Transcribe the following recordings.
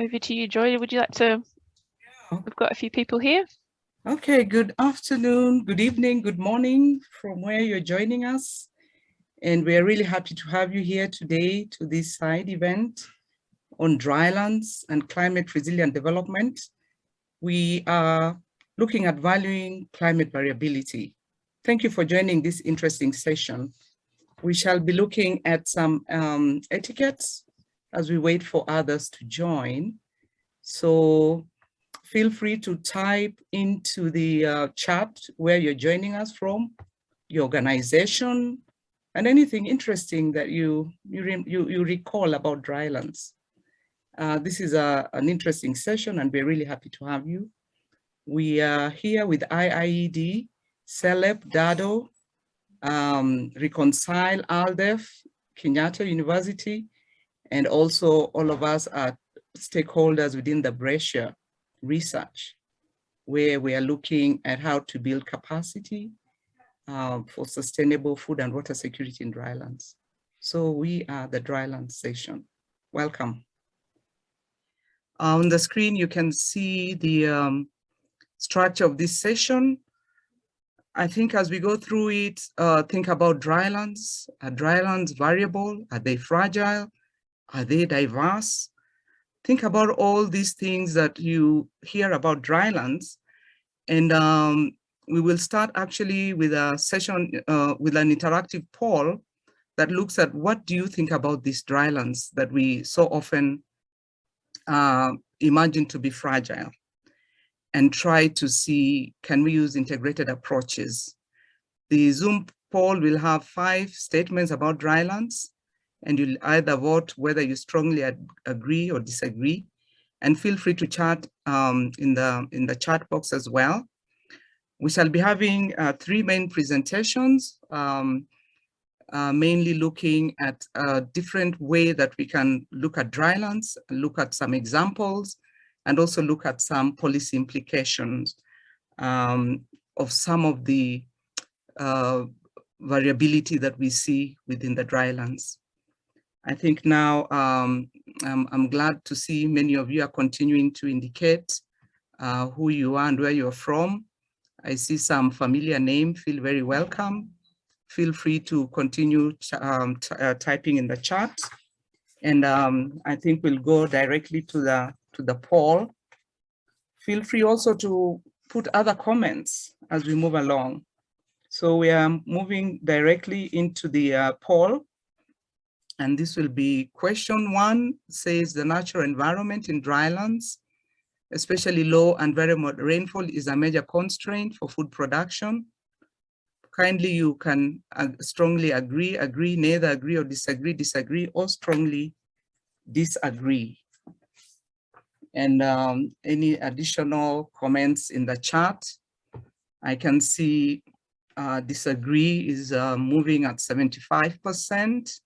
over to you, Joy. Would you like to? We've got a few people here. Okay, good afternoon, good evening, good morning from where you're joining us. And we're really happy to have you here today to this side event on drylands and climate resilient development. We are looking at valuing climate variability. Thank you for joining this interesting session. We shall be looking at some um, etiquettes as we wait for others to join. So feel free to type into the uh, chat where you're joining us from, your organization, and anything interesting that you you you, you recall about drylands. Uh, this is a, an interesting session and we're really happy to have you. We are here with IIED, CELEP, DADO, um, Reconcile, ALDEF, Kenyatta University, and also all of us are stakeholders within the BRECcIA research, where we are looking at how to build capacity uh, for sustainable food and water security in drylands. So we are the dryland session. Welcome. On the screen, you can see the um, structure of this session. I think as we go through it, uh, think about drylands. Are drylands variable? Are they fragile? Are they diverse? Think about all these things that you hear about drylands. And um, we will start actually with a session uh, with an interactive poll that looks at what do you think about these drylands that we so often uh, imagine to be fragile and try to see, can we use integrated approaches? The Zoom poll will have five statements about drylands and you'll either vote whether you strongly agree or disagree. And feel free to chat um, in, the, in the chat box as well. We shall be having uh, three main presentations, um, uh, mainly looking at a different way that we can look at drylands, look at some examples, and also look at some policy implications um, of some of the uh, variability that we see within the drylands. I think now um, I'm, I'm, glad to see many of you are continuing to indicate uh, who you are and where you're from. I see some familiar name, feel very welcome. Feel free to continue um, uh, typing in the chat. And um, I think we'll go directly to the, to the poll. Feel free also to put other comments as we move along. So we are moving directly into the uh, poll. And this will be question one, says the natural environment in drylands, especially low and very moderate rainfall is a major constraint for food production. Kindly you can uh, strongly agree, agree, neither agree or disagree, disagree, or strongly disagree. And um, any additional comments in the chat? I can see uh, disagree is uh, moving at 75%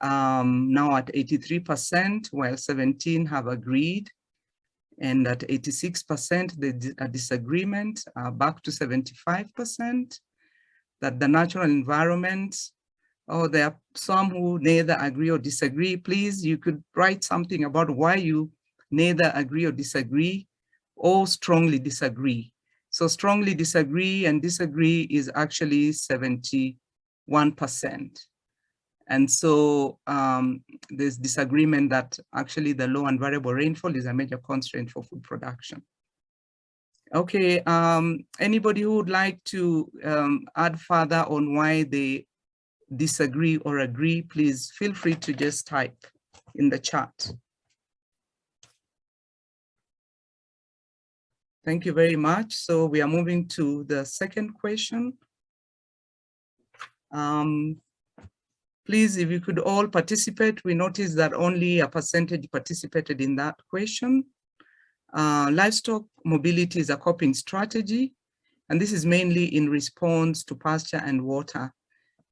um, now at 83%, while 17 have agreed. And at 86%, the a disagreement, uh, back to 75%, that the natural environment, oh, there are some who neither agree or disagree. Please, you could write something about why you neither agree or disagree or strongly disagree. So strongly disagree and disagree is actually 71%. And so um, there's disagreement that actually the low and variable rainfall is a major constraint for food production. Okay, um, anybody who would like to um, add further on why they disagree or agree, please feel free to just type in the chat. Thank you very much. So we are moving to the second question. Um, Please, if you could all participate, we noticed that only a percentage participated in that question. Uh, livestock mobility is a coping strategy, and this is mainly in response to pasture and water.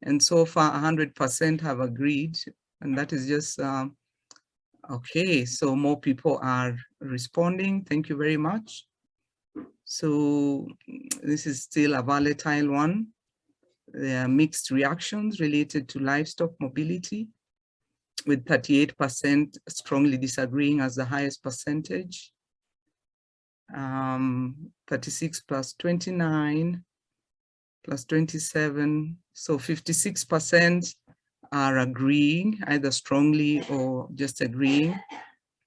And so far, 100% have agreed, and that is just, um, okay, so more people are responding. Thank you very much. So this is still a volatile one. There are mixed reactions related to livestock mobility. with 38% strongly disagreeing as the highest percentage. Um, 36 plus 29 plus 27, so 56% are agreeing, either strongly or just agreeing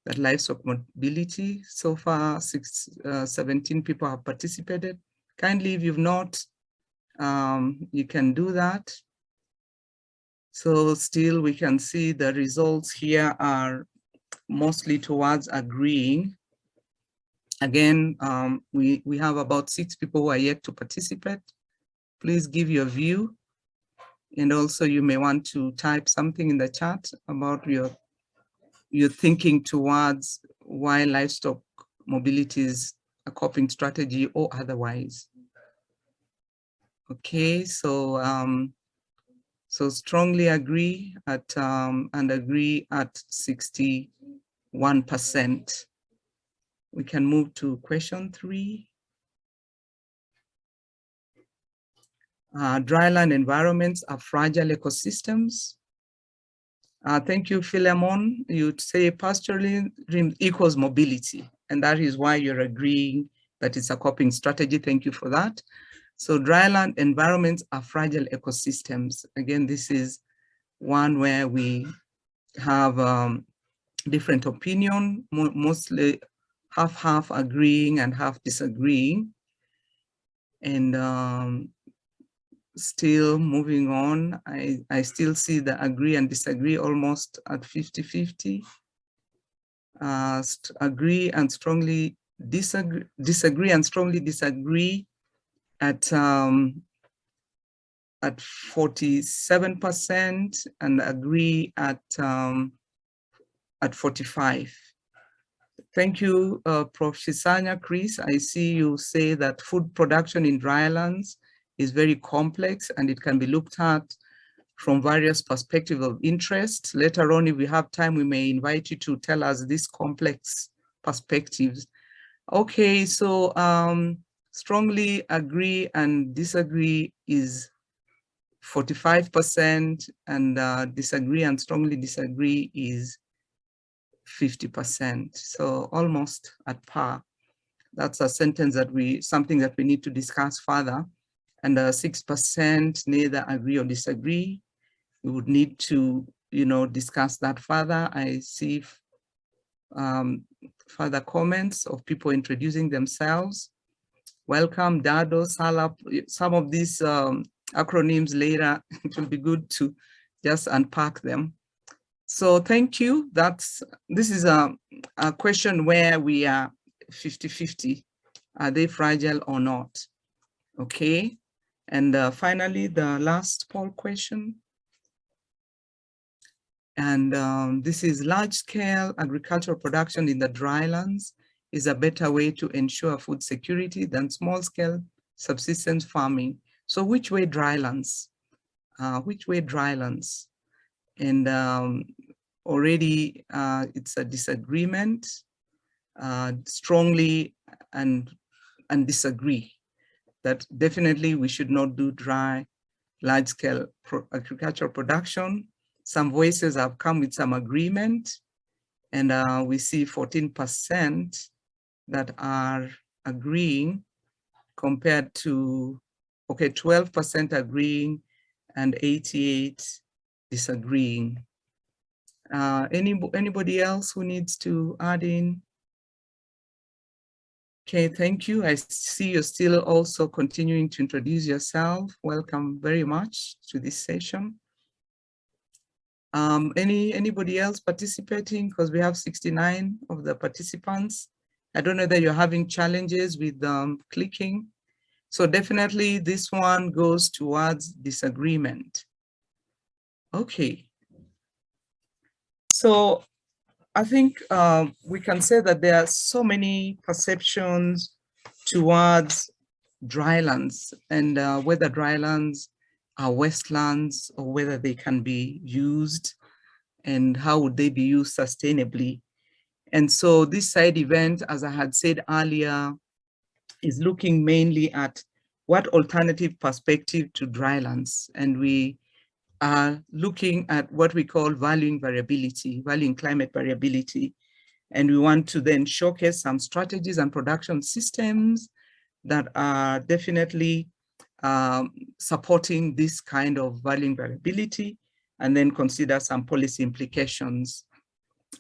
that livestock mobility. So far, six, uh, 17 people have participated. Kindly, if you've not, um, you can do that. So still we can see the results here are mostly towards agreeing. Again, um, we, we have about six people who are yet to participate. Please give your view. And also you may want to type something in the chat about your, your thinking towards why livestock mobility is a coping strategy or otherwise. Okay, so um, so strongly agree at um, and agree at 61%. We can move to question three. Uh, dryland environments are fragile ecosystems. Uh, thank you, Philemon. You'd say pastoralism equals mobility, and that is why you're agreeing that it's a coping strategy. Thank you for that. So dryland environments are fragile ecosystems. Again, this is one where we have um, different opinion, mo mostly half-half agreeing and half disagreeing. And um, still moving on, I, I still see the agree and disagree almost at 50-50. Uh, agree and strongly disagree, disagree and strongly disagree at um, at 47% and agree at um, at 45. Thank you, uh, Prof. Shisanya Chris. I see you say that food production in drylands is very complex and it can be looked at from various perspectives of interest. Later on, if we have time, we may invite you to tell us these complex perspectives. Okay, so um, strongly agree and disagree is 45% and uh, disagree and strongly disagree is 50%. So almost at par. That's a sentence that we, something that we need to discuss further. And 6% uh, neither agree or disagree. We would need to, you know, discuss that further. I see um, further comments of people introducing themselves welcome, Dado, CELEP, some of these um, acronyms later, it will be good to just unpack them. So thank you. That's This is a, a question where we are 50-50. Are they fragile or not? Okay. And uh, finally, the last poll question. And um, this is large scale agricultural production in the drylands is a better way to ensure food security than small-scale subsistence farming. So which way drylands? Uh, which way drylands? And um, already uh, it's a disagreement, uh, strongly and, and disagree that definitely we should not do dry large-scale pro agricultural production. Some voices have come with some agreement and uh, we see 14% that are agreeing compared to, okay, 12% agreeing and 88 disagreeing. Uh, any, anybody else who needs to add in? Okay, thank you. I see you're still also continuing to introduce yourself. Welcome very much to this session. Um, any anybody else participating? Because we have 69 of the participants. I don't know that you're having challenges with um, clicking. So definitely this one goes towards disagreement. Okay. So I think um, we can say that there are so many perceptions towards drylands and uh, whether drylands are wastelands or whether they can be used and how would they be used sustainably. And so this side event, as I had said earlier, is looking mainly at what alternative perspective to drylands. And we are looking at what we call valuing variability, valuing climate variability. And we want to then showcase some strategies and production systems that are definitely um, supporting this kind of valuing variability and then consider some policy implications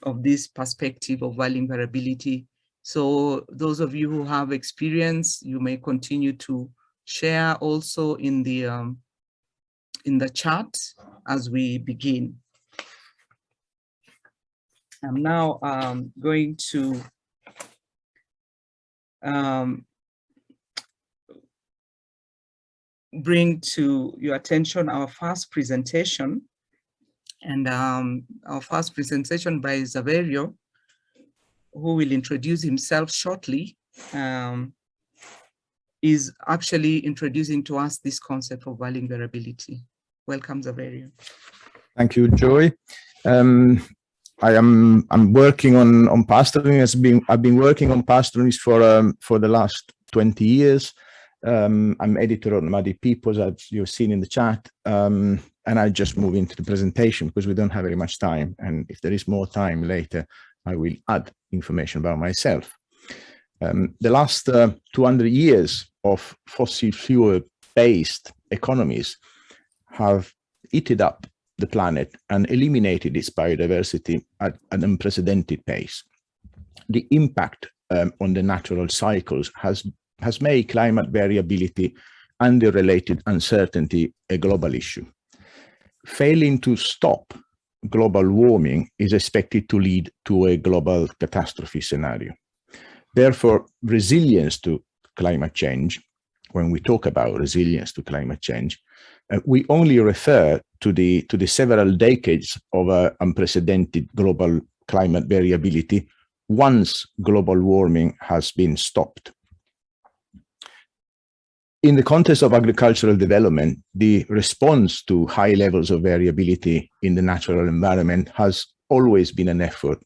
of this perspective of valuing variability. So those of you who have experience, you may continue to share also in the um, in the chat as we begin. I'm now um, going to um, bring to your attention our first presentation and um, our first presentation by Saverio, who will introduce himself shortly, um, is actually introducing to us this concept of valuing variability. Welcome, Saverio. Thank you, Joy. Um, I am I'm working on on pastoring. Has been I've been working on pastoring for um, for the last 20 years. Um, I'm editor on Nomadic Peoples, as you've seen in the chat, um, and I just move into the presentation because we don't have very much time. And if there is more time later, I will add information about myself. Um, the last uh, 200 years of fossil fuel based economies have eaten up the planet and eliminated its biodiversity at an unprecedented pace. The impact um, on the natural cycles has, has made climate variability and the related uncertainty a global issue. Failing to stop global warming is expected to lead to a global catastrophe scenario. Therefore, resilience to climate change, when we talk about resilience to climate change, uh, we only refer to the to the several decades of uh, unprecedented global climate variability once global warming has been stopped. In the context of agricultural development, the response to high levels of variability in the natural environment has always been an effort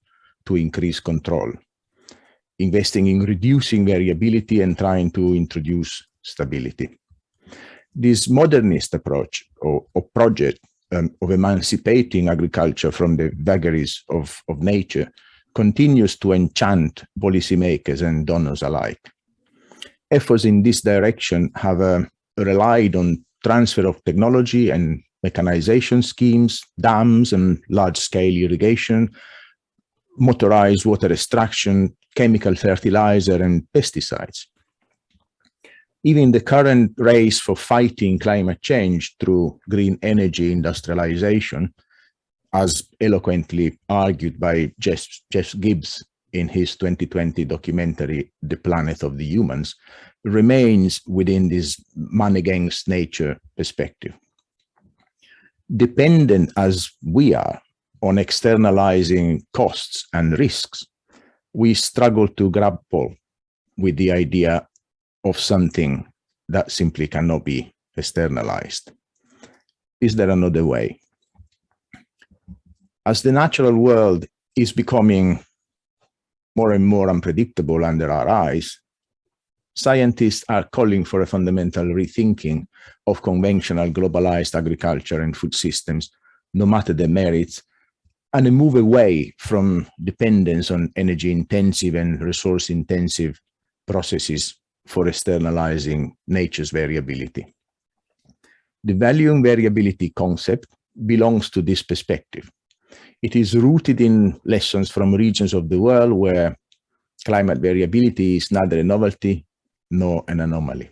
to increase control, investing in reducing variability and trying to introduce stability this modernist approach or, or project um, of emancipating agriculture from the vagaries of, of nature continues to enchant policymakers and donors alike. Efforts in this direction have uh, relied on transfer of technology and mechanization schemes, dams and large-scale irrigation, motorized water extraction, chemical fertilizer and pesticides. Even the current race for fighting climate change through green energy industrialization, as eloquently argued by Jeff, Jeff Gibbs in his 2020 documentary, The Planet of the Humans, remains within this man against nature perspective. Dependent as we are on externalizing costs and risks, we struggle to grapple with the idea of something that simply cannot be externalized? Is there another way? As the natural world is becoming more and more unpredictable under our eyes, scientists are calling for a fundamental rethinking of conventional globalized agriculture and food systems, no matter the merits, and a move away from dependence on energy intensive and resource intensive processes for externalizing nature's variability. The valuing variability concept belongs to this perspective. It is rooted in lessons from regions of the world where climate variability is neither a novelty nor an anomaly.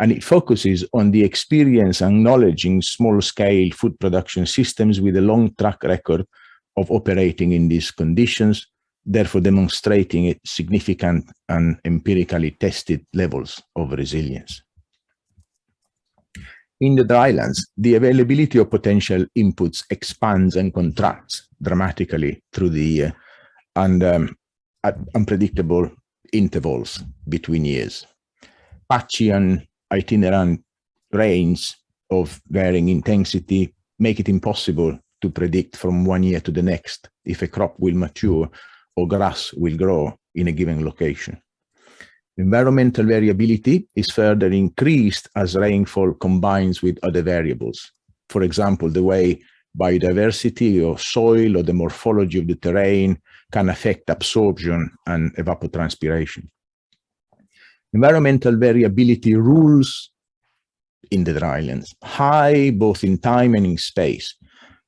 And it focuses on the experience acknowledging small-scale food production systems with a long track record of operating in these conditions therefore demonstrating significant and empirically tested levels of resilience. In the drylands, the availability of potential inputs expands and contracts dramatically through the year and um, at unpredictable intervals between years. Patchy and itinerant rains of varying intensity make it impossible to predict from one year to the next if a crop will mature or grass will grow in a given location. Environmental variability is further increased as rainfall combines with other variables, for example, the way biodiversity or soil or the morphology of the terrain can affect absorption and evapotranspiration. Environmental variability rules in the drylands, high both in time and in space,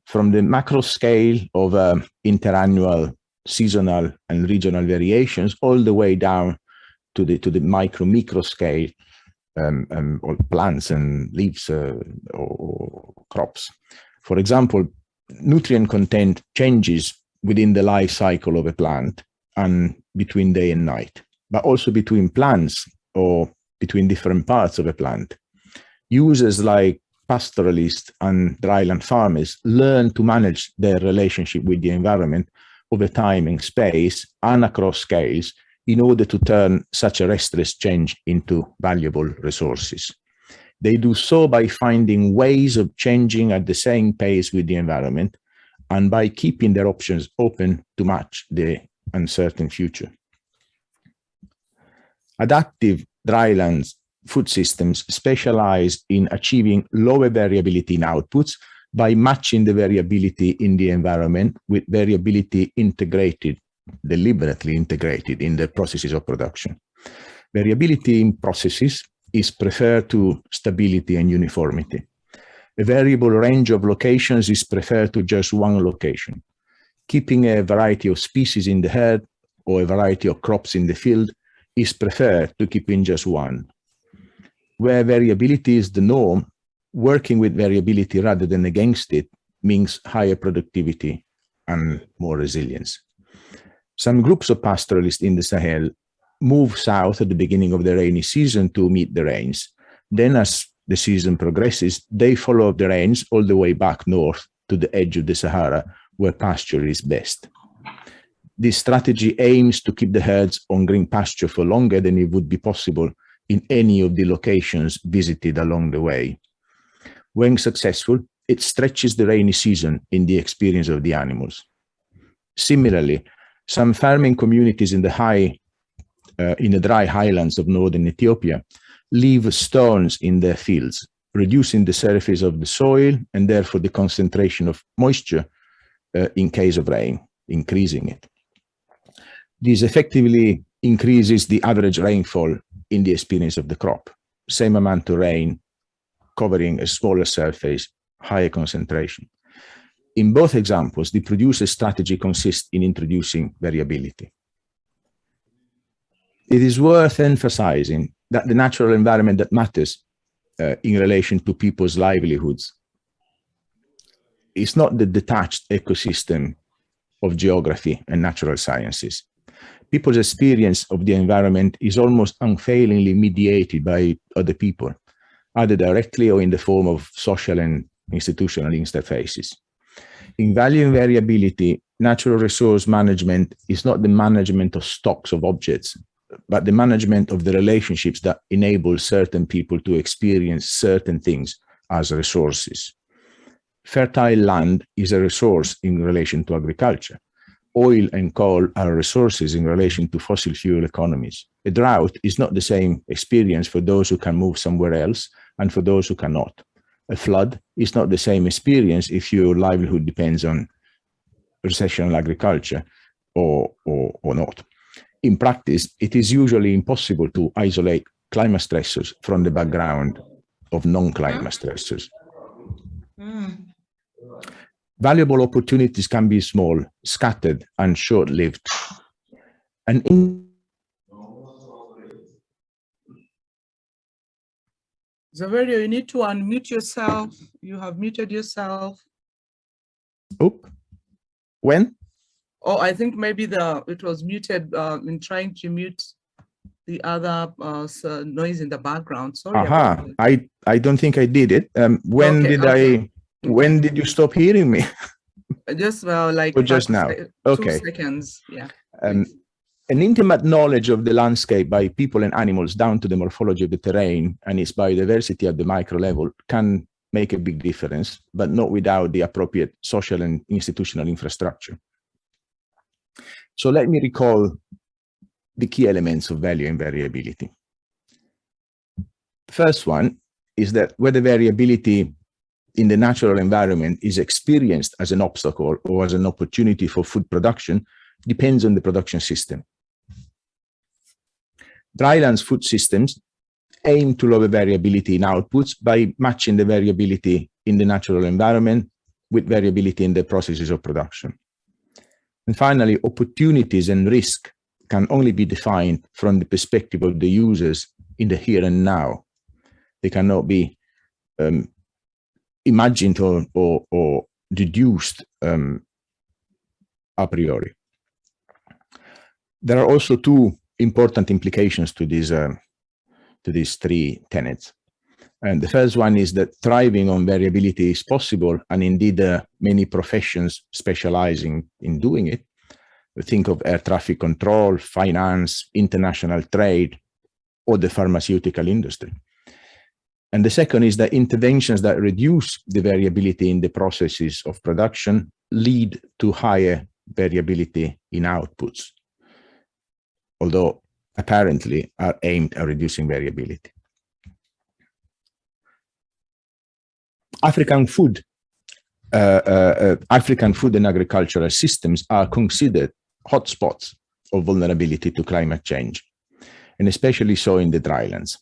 from the macro scale of um, interannual, seasonal and regional variations all the way down to the to the micro micro scale um, um, or plants and leaves uh, or, or crops. For example, nutrient content changes within the life cycle of a plant and between day and night, but also between plants or between different parts of a plant. Users like pastoralists and dryland farmers learn to manage their relationship with the environment over time and space and across scales in order to turn such a restless change into valuable resources. They do so by finding ways of changing at the same pace with the environment and by keeping their options open to match the uncertain future. Adaptive drylands food systems specialize in achieving lower variability in outputs by matching the variability in the environment with variability integrated, deliberately integrated in the processes of production. Variability in processes is preferred to stability and uniformity. A variable range of locations is preferred to just one location. Keeping a variety of species in the herd or a variety of crops in the field is preferred to keeping just one. Where variability is the norm, working with variability rather than against it means higher productivity and more resilience. Some groups of pastoralists in the Sahel move south at the beginning of the rainy season to meet the rains. Then as the season progresses, they follow the rains all the way back north to the edge of the Sahara where pasture is best. This strategy aims to keep the herds on green pasture for longer than it would be possible in any of the locations visited along the way. When successful, it stretches the rainy season in the experience of the animals. Similarly, some farming communities in the high uh, in the dry highlands of northern Ethiopia leave stones in their fields, reducing the surface of the soil and therefore the concentration of moisture uh, in case of rain, increasing it. This effectively increases the average rainfall in the experience of the crop. Same amount of rain covering a smaller surface, higher concentration. In both examples, the producer strategy consists in introducing variability it is worth emphasizing that the natural environment that matters uh, in relation to people's livelihoods is not the detached ecosystem of geography and natural sciences. People's experience of the environment is almost unfailingly mediated by other people, either directly or in the form of social and institutional interfaces. In value and variability, natural resource management is not the management of stocks of objects, but the management of the relationships that enable certain people to experience certain things as resources. Fertile land is a resource in relation to agriculture. Oil and coal are resources in relation to fossil fuel economies. A drought is not the same experience for those who can move somewhere else and for those who cannot. A flood is not the same experience if your livelihood depends on recessional agriculture or, or, or not in practice, it is usually impossible to isolate climate stressors from the background of non-climate stressors. Mm. Valuable opportunities can be small, scattered, and short-lived. And in Saverio, you need to unmute yourself. You have muted yourself. Oop. When? Oh, I think maybe the it was muted uh, in trying to mute the other uh, noise in the background. Sorry. Aha, uh. I I don't think I did it. Um, when okay, did okay. I? When did you stop hearing me? just well, like just now. okay. seconds. Yeah. Um, an intimate knowledge of the landscape by people and animals down to the morphology of the terrain and its biodiversity at the micro level can make a big difference, but not without the appropriate social and institutional infrastructure. So let me recall the key elements of value and variability. The first one is that whether variability in the natural environment is experienced as an obstacle or as an opportunity for food production depends on the production system. Drylands food systems aim to lower variability in outputs by matching the variability in the natural environment with variability in the processes of production. And finally, opportunities and risk can only be defined from the perspective of the users in the here and now. They cannot be um, imagined or, or, or deduced um, a priori. There are also two important implications to these uh, to these three tenets. And the first one is that thriving on variability is possible, and indeed uh, many professions specializing in doing it. Think of air traffic control, finance, international trade, or the pharmaceutical industry. And the second is that interventions that reduce the variability in the processes of production lead to higher variability in outputs, although apparently are aimed at reducing variability. African food, uh, uh, uh, African food and agricultural systems are considered hotspots of vulnerability to climate change, and especially so in the drylands.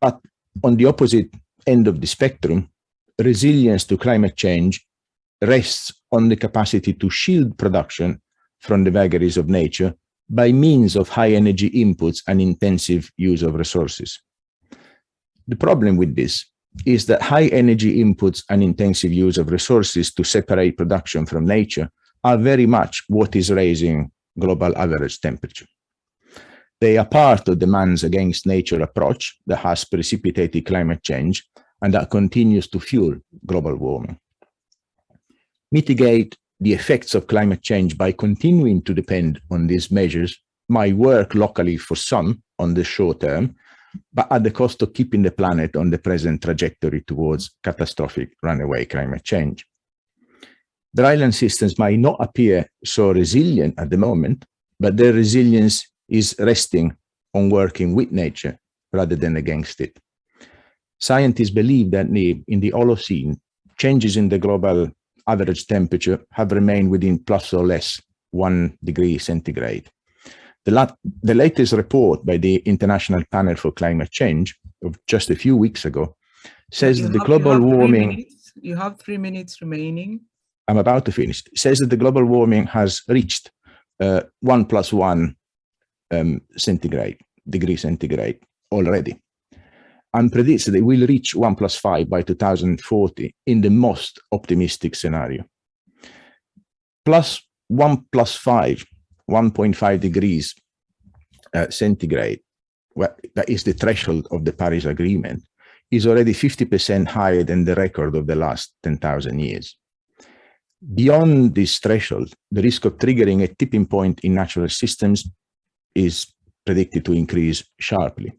But on the opposite end of the spectrum, resilience to climate change rests on the capacity to shield production from the vagaries of nature by means of high energy inputs and intensive use of resources. The problem with this is that high energy inputs and intensive use of resources to separate production from nature are very much what is raising global average temperature. They are part of the man's against nature approach that has precipitated climate change and that continues to fuel global warming. Mitigate the effects of climate change by continuing to depend on these measures might work locally for some on the short term, but at the cost of keeping the planet on the present trajectory towards catastrophic runaway climate change. Dryland systems might not appear so resilient at the moment, but their resilience is resting on working with nature rather than against it. Scientists believe that in the Holocene, changes in the global average temperature have remained within plus or less one degree centigrade. The, la the latest report by the International Panel for Climate Change of just a few weeks ago says you that the have, global you warming you have three minutes remaining. I'm about to finish, It says that the global warming has reached uh, one plus one um, centigrade, degree centigrade already and predicts that it will reach 1 plus 5 by 2040 in the most optimistic scenario. Plus 1 plus 5, 1.5 degrees uh, centigrade, well, that is the threshold of the Paris Agreement, is already 50% higher than the record of the last 10,000 years. Beyond this threshold, the risk of triggering a tipping point in natural systems is predicted to increase sharply.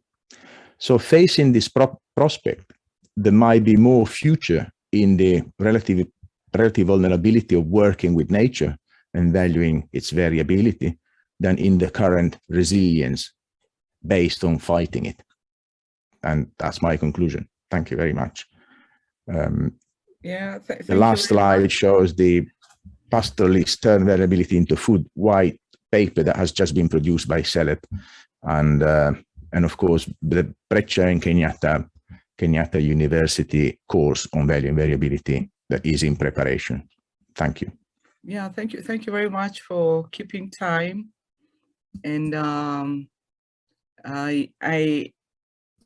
So facing this pro prospect, there might be more future in the relative, relative vulnerability of working with nature and valuing its variability than in the current resilience based on fighting it. And that's my conclusion. Thank you very much. Um, yeah. Th the last slide much. shows the pastoralist turn variability into food white paper that has just been produced by CELEP. And uh, and of course the BRECcIA and Kenyatta, Kenyatta University course on value and variability that is in preparation. Thank you. Yeah, thank you. Thank you very much for keeping time. And um, I, I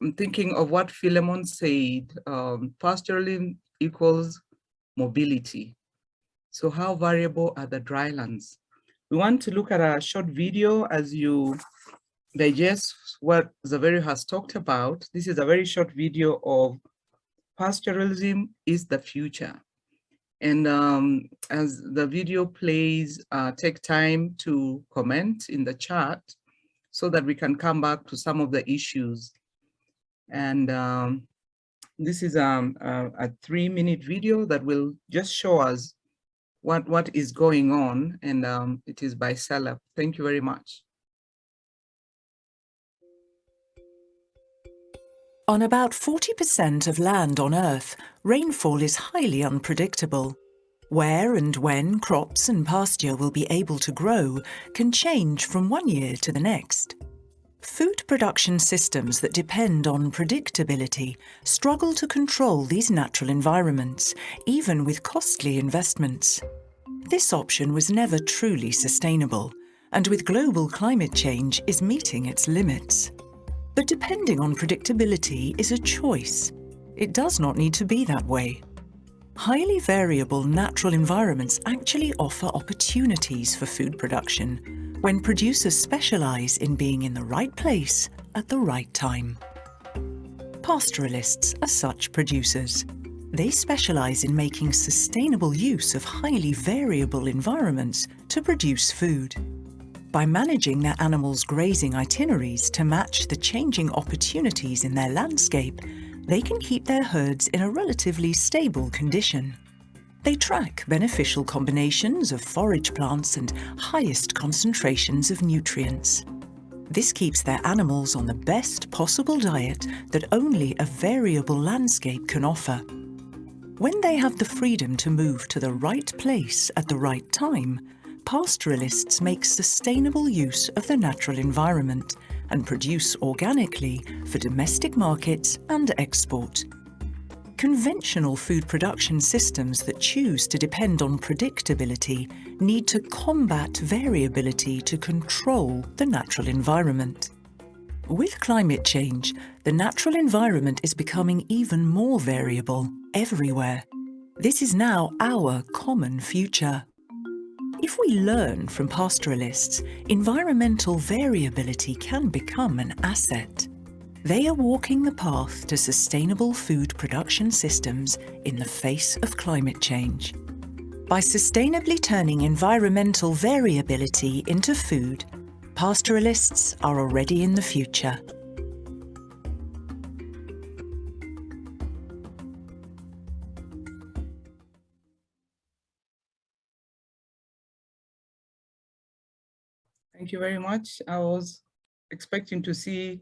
am thinking of what Philemon said, um, pastoralism equals mobility. So how variable are the drylands? We want to look at a short video as you digest what Saverio has talked about. This is a very short video of pastoralism is the future. And um, as the video plays, uh, take time to comment in the chat so that we can come back to some of the issues. And um, this is um, a, a three minute video that will just show us what, what is going on. And um, it is by CELEP. Thank you very much. On about 40% of land on Earth, rainfall is highly unpredictable. Where and when crops and pasture will be able to grow can change from one year to the next. Food production systems that depend on predictability struggle to control these natural environments, even with costly investments. This option was never truly sustainable, and with global climate change is meeting its limits. But depending on predictability is a choice. It does not need to be that way. Highly variable natural environments actually offer opportunities for food production when producers specialise in being in the right place at the right time. Pastoralists are such producers. They specialise in making sustainable use of highly variable environments to produce food. By managing their animals' grazing itineraries to match the changing opportunities in their landscape, they can keep their herds in a relatively stable condition. They track beneficial combinations of forage plants and highest concentrations of nutrients. This keeps their animals on the best possible diet that only a variable landscape can offer. When they have the freedom to move to the right place at the right time, pastoralists make sustainable use of the natural environment and produce organically for domestic markets and export. Conventional food production systems that choose to depend on predictability need to combat variability to control the natural environment. With climate change, the natural environment is becoming even more variable everywhere. This is now our common future. If we learn from pastoralists, environmental variability can become an asset. They are walking the path to sustainable food production systems in the face of climate change. By sustainably turning environmental variability into food, pastoralists are already in the future. Thank you very much. I was expecting to see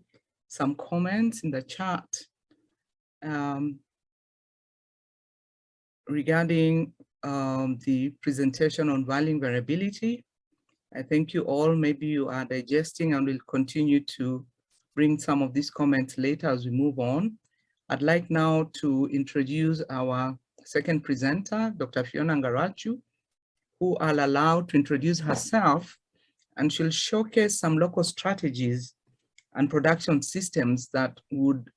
some comments in the chat um, regarding um, the presentation on valuing variability. I thank you all. Maybe you are digesting and will continue to bring some of these comments later as we move on. I'd like now to introduce our second presenter, Dr. Fiona Ngarachu, who I'll allow to introduce herself and she'll showcase some local strategies and production systems that would,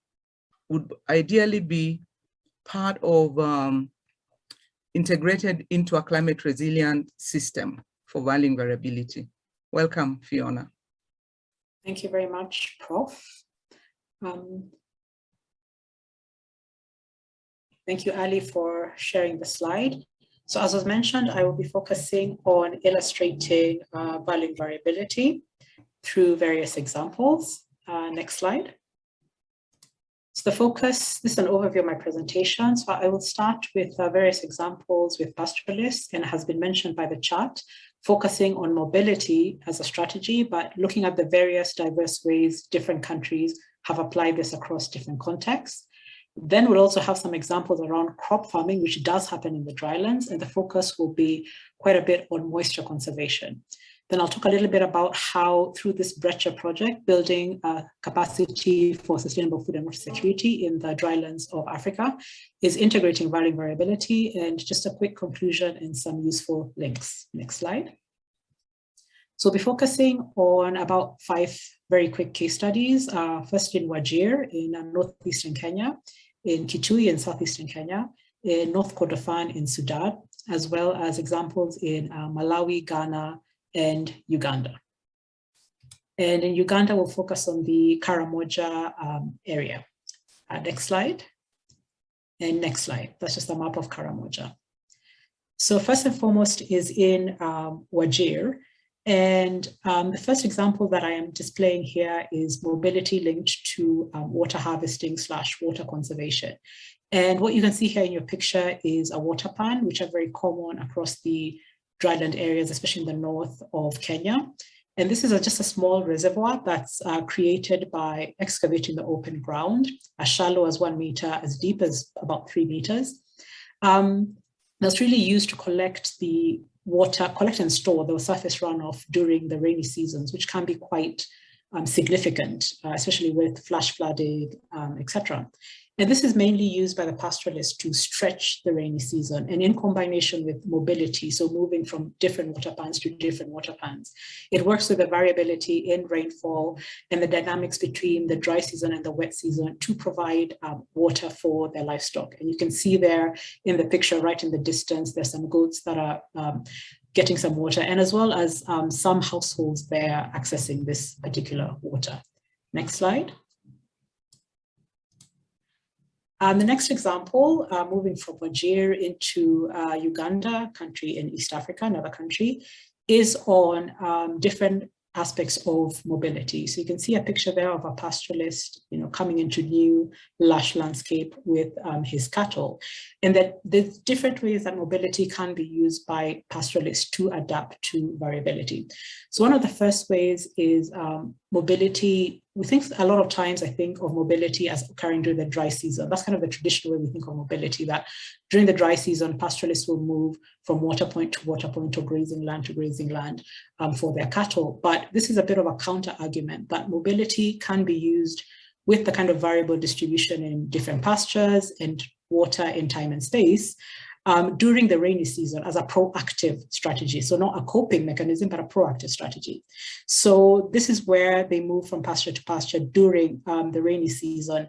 would ideally be part of um, integrated into a climate resilient system for valuing variability. Welcome, Fiona. Thank you very much, Prof. Um, thank you, Ali, for sharing the slide. So as was mentioned, I will be focusing on illustrating uh, variability through various examples. Uh, next slide. So the focus, this is an overview of my presentation. So I will start with uh, various examples with pastoralists and has been mentioned by the chat, focusing on mobility as a strategy, but looking at the various diverse ways different countries have applied this across different contexts. Then we'll also have some examples around crop farming, which does happen in the drylands, and the focus will be quite a bit on moisture conservation. Then I'll talk a little bit about how through this BRECcIA project, building capacity for sustainable food and water security in the drylands of Africa is integrating varying variability and just a quick conclusion and some useful links. Next slide. So we'll be focusing on about five very quick case studies. Uh, first in Wajir in uh, northeastern Kenya, in Kitui in southeastern Kenya, in North Kordofan in Sudan, as well as examples in uh, Malawi, Ghana, and Uganda. And in Uganda, we'll focus on the Karamoja um, area. Uh, next slide. And next slide. That's just a map of Karamoja. So first and foremost is in um, Wajir. And um, the first example that I am displaying here is mobility linked to um, water harvesting slash water conservation. And what you can see here in your picture is a water pan, which are very common across the dryland areas, especially in the north of Kenya. And this is a, just a small reservoir that's uh, created by excavating the open ground, as shallow as one meter, as deep as about three meters. Um, that's really used to collect the water, collect and store the surface runoff during the rainy seasons, which can be quite um, significant, uh, especially with flash flooding, um, etc. And this is mainly used by the pastoralists to stretch the rainy season and in combination with mobility, so moving from different water pans to different water pans. It works with the variability in rainfall and the dynamics between the dry season and the wet season to provide um, water for their livestock. And you can see there in the picture right in the distance, there's some goats that are um, getting some water and as well as um, some households there accessing this particular water. Next slide. Um, the next example, uh, moving from Wajir into uh, Uganda, country in East Africa, another country, is on um, different aspects of mobility. So you can see a picture there of a pastoralist, you know, coming into new lush landscape with um, his cattle. And that there's different ways that mobility can be used by pastoralists to adapt to variability. So one of the first ways is um, mobility we think a lot of times I think of mobility as occurring during the dry season. That's kind of the traditional way we think of mobility, that during the dry season, pastoralists will move from water point to water point or grazing land to grazing land um, for their cattle. But this is a bit of a counter argument that mobility can be used with the kind of variable distribution in different pastures and water in time and space um, during the rainy season as a proactive strategy. So not a coping mechanism, but a proactive strategy. So this is where they move from pasture to pasture during um, the rainy season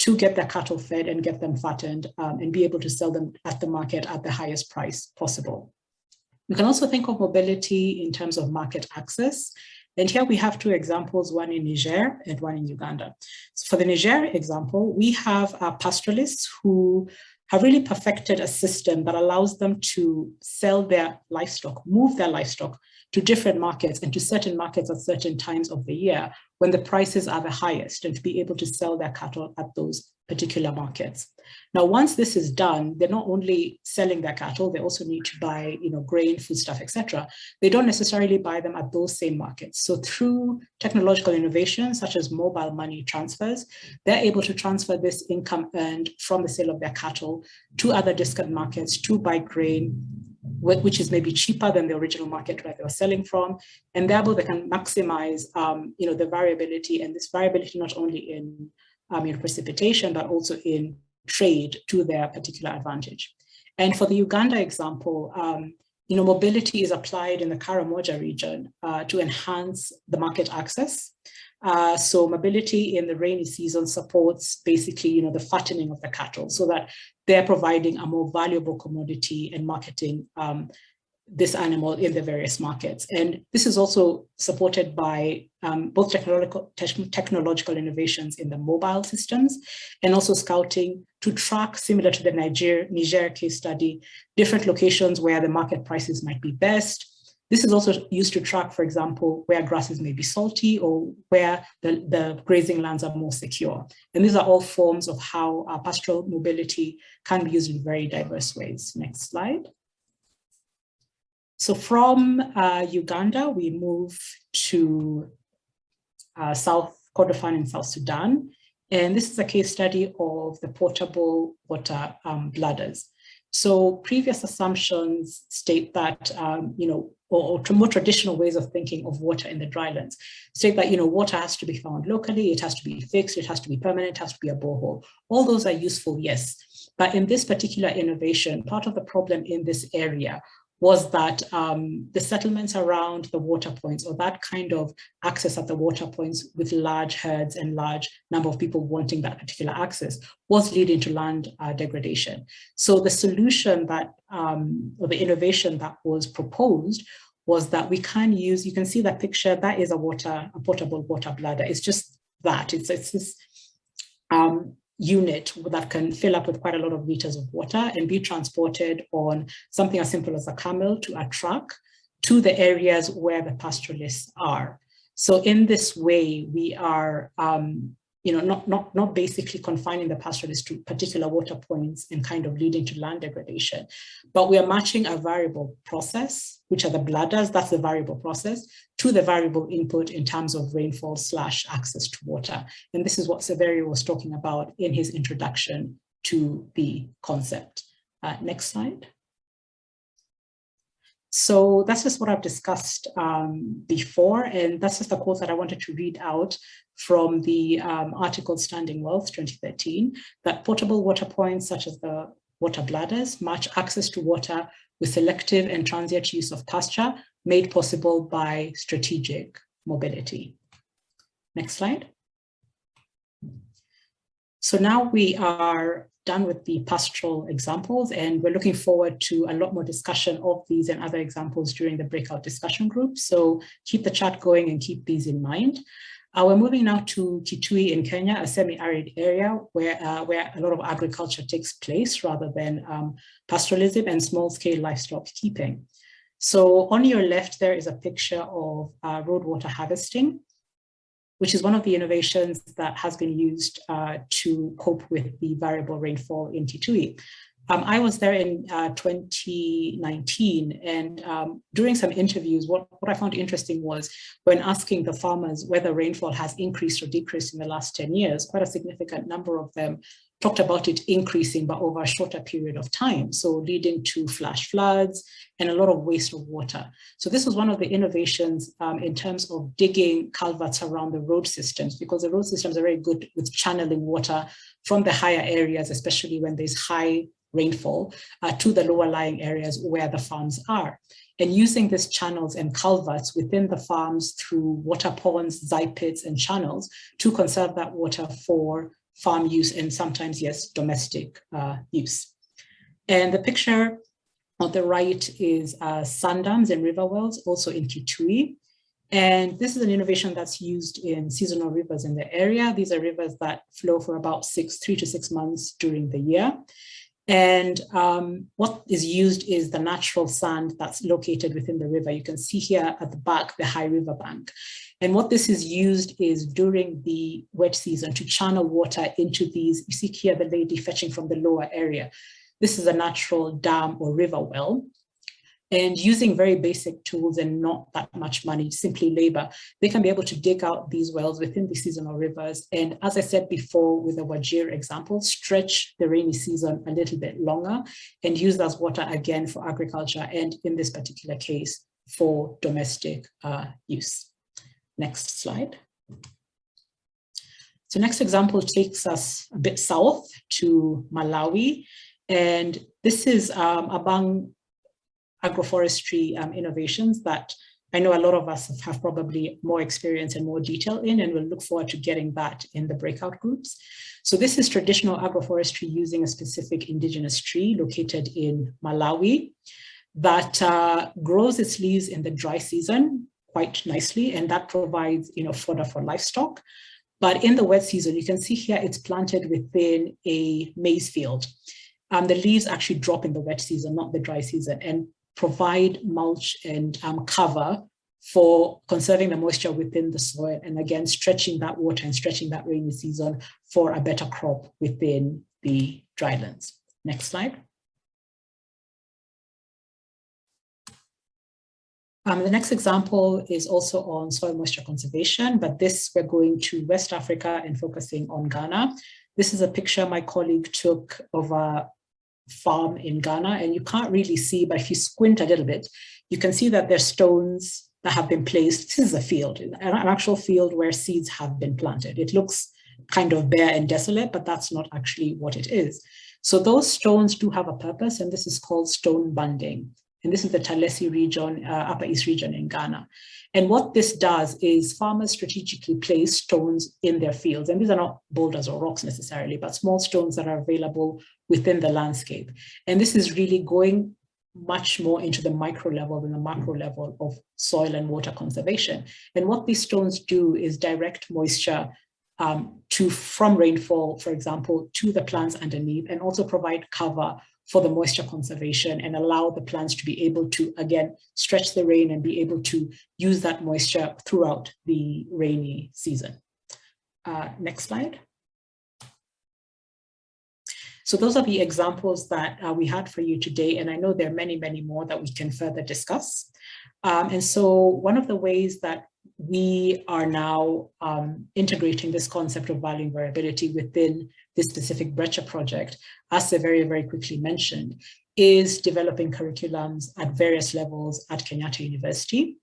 to get their cattle fed and get them fattened um, and be able to sell them at the market at the highest price possible. We can also think of mobility in terms of market access. And here we have two examples, one in Niger and one in Uganda. So for the Niger example, we have uh, pastoralists who have really perfected a system that allows them to sell their livestock, move their livestock to different markets and to certain markets at certain times of the year when the prices are the highest and to be able to sell their cattle at those particular markets. Now, once this is done, they're not only selling their cattle, they also need to buy, you know, grain, foodstuff, etc. They don't necessarily buy them at those same markets. So through technological innovations, such as mobile money transfers, they're able to transfer this income earned from the sale of their cattle to other discount markets to buy grain, which is maybe cheaper than the original market where they were selling from, and therefore they can maximize, um, you know, the variability and this variability not only in um, in precipitation, but also in trade to their particular advantage. And for the Uganda example, um, you know, mobility is applied in the Karamoja region uh, to enhance the market access. Uh, so mobility in the rainy season supports basically, you know, the fattening of the cattle so that they're providing a more valuable commodity and marketing um, this animal in the various markets. And this is also supported by um, both technological, te technological innovations in the mobile systems and also scouting to track, similar to the Niger, Niger case study, different locations where the market prices might be best. This is also used to track, for example, where grasses may be salty or where the, the grazing lands are more secure. And these are all forms of how uh, pastoral mobility can be used in very diverse ways. Next slide. So from uh, Uganda, we move to uh, South Kordofan in South Sudan. And this is a case study of the portable water um, bladders. So previous assumptions state that, um, you know, or, or more traditional ways of thinking of water in the drylands state that, you know, water has to be found locally, it has to be fixed, it has to be permanent, it has to be a borehole. All those are useful, yes. But in this particular innovation, part of the problem in this area was that um, the settlements around the water points or that kind of access at the water points with large herds and large number of people wanting that particular access was leading to land uh, degradation. So the solution that, um, or the innovation that was proposed was that we can use, you can see that picture, that is a water, a portable water bladder. It's just that, it's, it's this um, unit that can fill up with quite a lot of liters of water and be transported on something as simple as a camel to a truck to the areas where the pastoralists are. So in this way, we are um, you know, not, not, not basically confining the pastoralists to particular water points and kind of leading to land degradation, but we are matching a variable process, which are the bladders, that's the variable process, to the variable input in terms of rainfall slash access to water. And this is what Saverio was talking about in his introduction to the concept. Uh, next slide. So that's just what I've discussed um, before, and that's just the quote that I wanted to read out from the um, article Standing Wealth 2013, that portable water points such as the water bladders match access to water with selective and transient use of pasture made possible by strategic mobility. Next slide. So now we are done with the pastoral examples and we're looking forward to a lot more discussion of these and other examples during the breakout discussion group. So keep the chat going and keep these in mind. Uh, we're moving now to Kitui in Kenya, a semi-arid area where, uh, where a lot of agriculture takes place rather than um, pastoralism and small-scale livestock keeping. So on your left, there is a picture of uh, road water harvesting which is one of the innovations that has been used uh, to cope with the variable rainfall in Kitui. Um, I was there in uh, 2019 and um, during some interviews, what, what I found interesting was when asking the farmers whether rainfall has increased or decreased in the last 10 years, quite a significant number of them talked about it increasing but over a shorter period of time, so leading to flash floods and a lot of waste of water. So this was one of the innovations um, in terms of digging culverts around the road systems because the road systems are very good with channeling water from the higher areas, especially when there's high rainfall, uh, to the lower lying areas where the farms are. And using these channels and culverts within the farms through water ponds, zai pits, and channels to conserve that water for farm use and sometimes, yes, domestic uh, use. And the picture on the right is uh, sand dams and river wells, also in Kitui. And this is an innovation that's used in seasonal rivers in the area. These are rivers that flow for about six, three to six months during the year. And um, what is used is the natural sand that's located within the river. You can see here at the back, the high river bank. And what this is used is during the wet season to channel water into these, you see here the lady fetching from the lower area. This is a natural dam or river well. And using very basic tools and not that much money, simply labor, they can be able to dig out these wells within the seasonal rivers. And as I said before with the Wajir example, stretch the rainy season a little bit longer and use that water again for agriculture and in this particular case for domestic uh, use. Next slide. So next example takes us a bit south to Malawi. And this is um, among agroforestry um, innovations that I know a lot of us have probably more experience and more detail in, and we'll look forward to getting that in the breakout groups. So this is traditional agroforestry using a specific indigenous tree located in Malawi that uh, grows its leaves in the dry season quite nicely, and that provides you know, fodder for livestock. But in the wet season, you can see here it's planted within a maize field. Um, the leaves actually drop in the wet season, not the dry season, and provide mulch and um, cover for conserving the moisture within the soil and again stretching that water and stretching that rainy season for a better crop within the drylands. Next slide. Um, the next example is also on soil moisture conservation, but this we're going to West Africa and focusing on Ghana. This is a picture my colleague took of a farm in Ghana, and you can't really see, but if you squint a little bit, you can see that there's stones that have been placed. This is a field, an actual field where seeds have been planted. It looks kind of bare and desolate, but that's not actually what it is. So those stones do have a purpose, and this is called stone bunding. And this is the Talensi region, uh, Upper East region in Ghana. And what this does is farmers strategically place stones in their fields. And these are not boulders or rocks necessarily, but small stones that are available within the landscape. And this is really going much more into the micro level than the macro level of soil and water conservation. And what these stones do is direct moisture um, to from rainfall, for example, to the plants underneath and also provide cover for the moisture conservation and allow the plants to be able to, again, stretch the rain and be able to use that moisture throughout the rainy season. Uh, next slide. So those are the examples that uh, we had for you today, and I know there are many, many more that we can further discuss. Um, and so one of the ways that we are now um, integrating this concept of valuing variability within this specific BRECcIA project, as very, very quickly mentioned, is developing curriculums at various levels at Kenyatta University.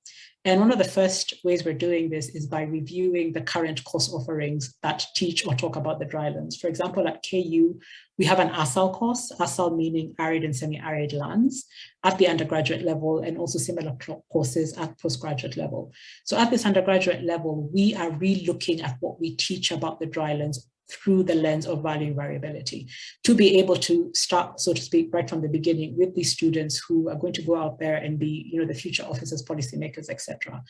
And one of the first ways we're doing this is by reviewing the current course offerings that teach or talk about the drylands. For example, at KU, we have an ASAL course, ASAL meaning arid and semi-arid lands at the undergraduate level and also similar courses at postgraduate level. So at this undergraduate level, we are re-looking at what we teach about the drylands through the lens of value variability to be able to start, so to speak, right from the beginning with these students who are going to go out there and be, you know, the future officers, policymakers, etc.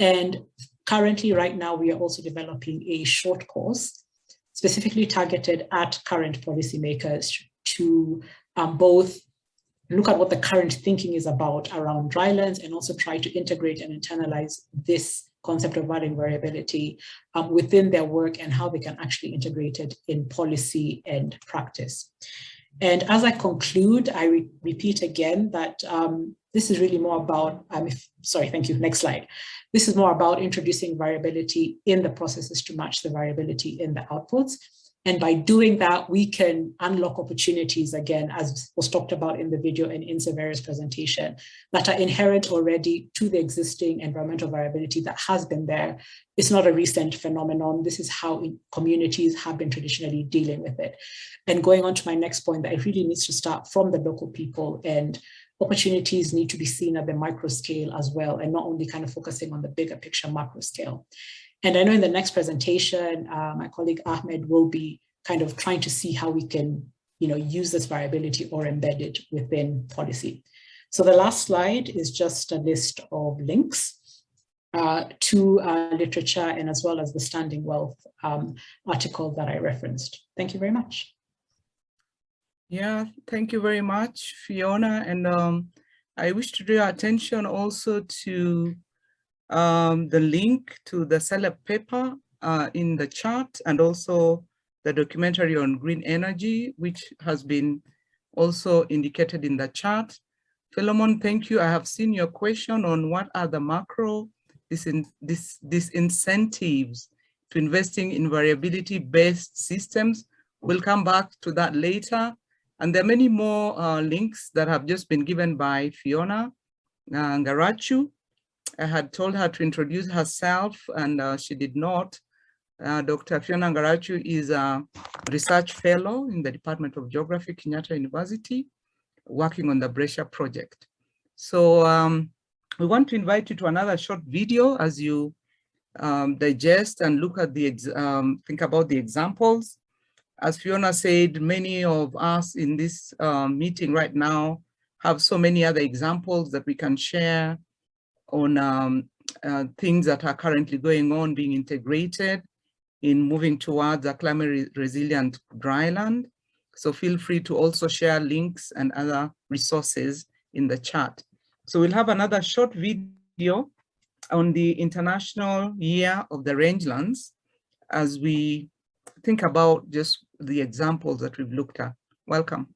And currently, right now, we are also developing a short course specifically targeted at current policymakers to um, both look at what the current thinking is about around drylands and also try to integrate and internalize this concept of valuing variability um, within their work and how they can actually integrate it in policy and practice. And as I conclude, I re repeat again that um, this is really more about, um, if, sorry, thank you, next slide. This is more about introducing variability in the processes to match the variability in the outputs and by doing that, we can unlock opportunities again, as was talked about in the video and in Saverio's presentation, that are inherent already to the existing environmental variability that has been there. It's not a recent phenomenon. This is how communities have been traditionally dealing with it. And going on to my next point, that it really needs to start from the local people and opportunities need to be seen at the micro scale as well, and not only kind of focusing on the bigger picture macro scale. And I know in the next presentation, uh, my colleague Ahmed will be kind of trying to see how we can you know, use this variability or embed it within policy. So the last slide is just a list of links uh, to uh, literature and as well as the Standing Wealth um, article that I referenced. Thank you very much. Yeah, thank you very much, Fiona. And um, I wish to draw attention also to um, the link to the CELEP paper uh, in the chat and also the documentary on green energy, which has been also indicated in the chat. Philemon, thank you. I have seen your question on what are the macro this in, this, this incentives to investing in variability-based systems. We'll come back to that later. And there are many more uh, links that have just been given by Fiona uh, Ngarachu. I had told her to introduce herself and uh, she did not. Uh, Dr. Fiona Ngarachu is a research fellow in the Department of Geography, Kenyatta University, working on the BRECcIA project. So um, we want to invite you to another short video as you um, digest and look at the, um, think about the examples. As Fiona said, many of us in this um, meeting right now have so many other examples that we can share on um, uh, things that are currently going on being integrated in moving towards a climate re resilient dryland. So feel free to also share links and other resources in the chat. So we'll have another short video on the International Year of the Rangelands as we think about just the examples that we've looked at. Welcome.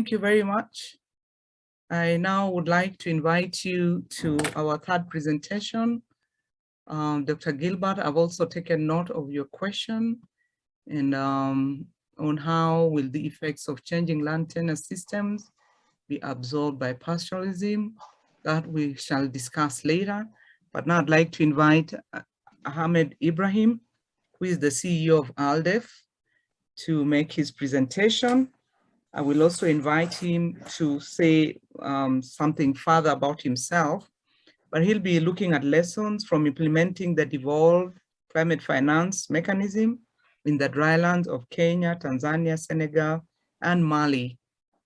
Thank you very much. I now would like to invite you to our third presentation. Um, Dr. Gilbert, I've also taken note of your question and um, on how will the effects of changing land tenure systems be absorbed by pastoralism that we shall discuss later. But now I'd like to invite uh, Ahmed Ibrahim, who is the CEO of ALDEF, to make his presentation. I will also invite him to say um, something further about himself, but he'll be looking at lessons from implementing the devolved climate finance mechanism in the drylands of Kenya, Tanzania, Senegal, and Mali.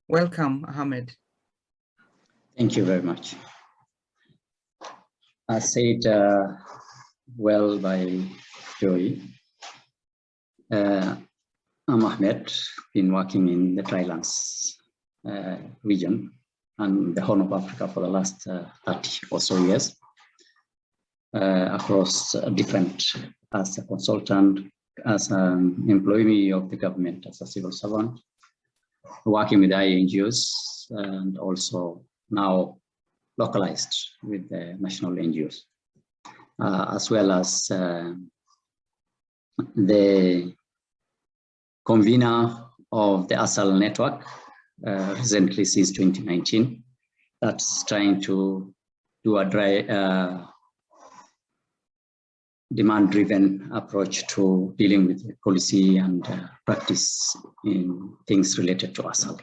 Welcome, Ahmed. Thank you very much. As said uh, well by Joy, uh, I'm Ahmed, been working in the Drylands uh, region and the Horn of Africa for the last uh, 30 or so years uh, across uh, different, as a consultant, as an employee of the government, as a civil servant, working with INGOs and also now localized with the national NGOs, uh, as well as uh, the convener of the ASAL network uh, recently since 2019 that's trying to do a dry uh, demand driven approach to dealing with policy and uh, practice in things related to ASAL.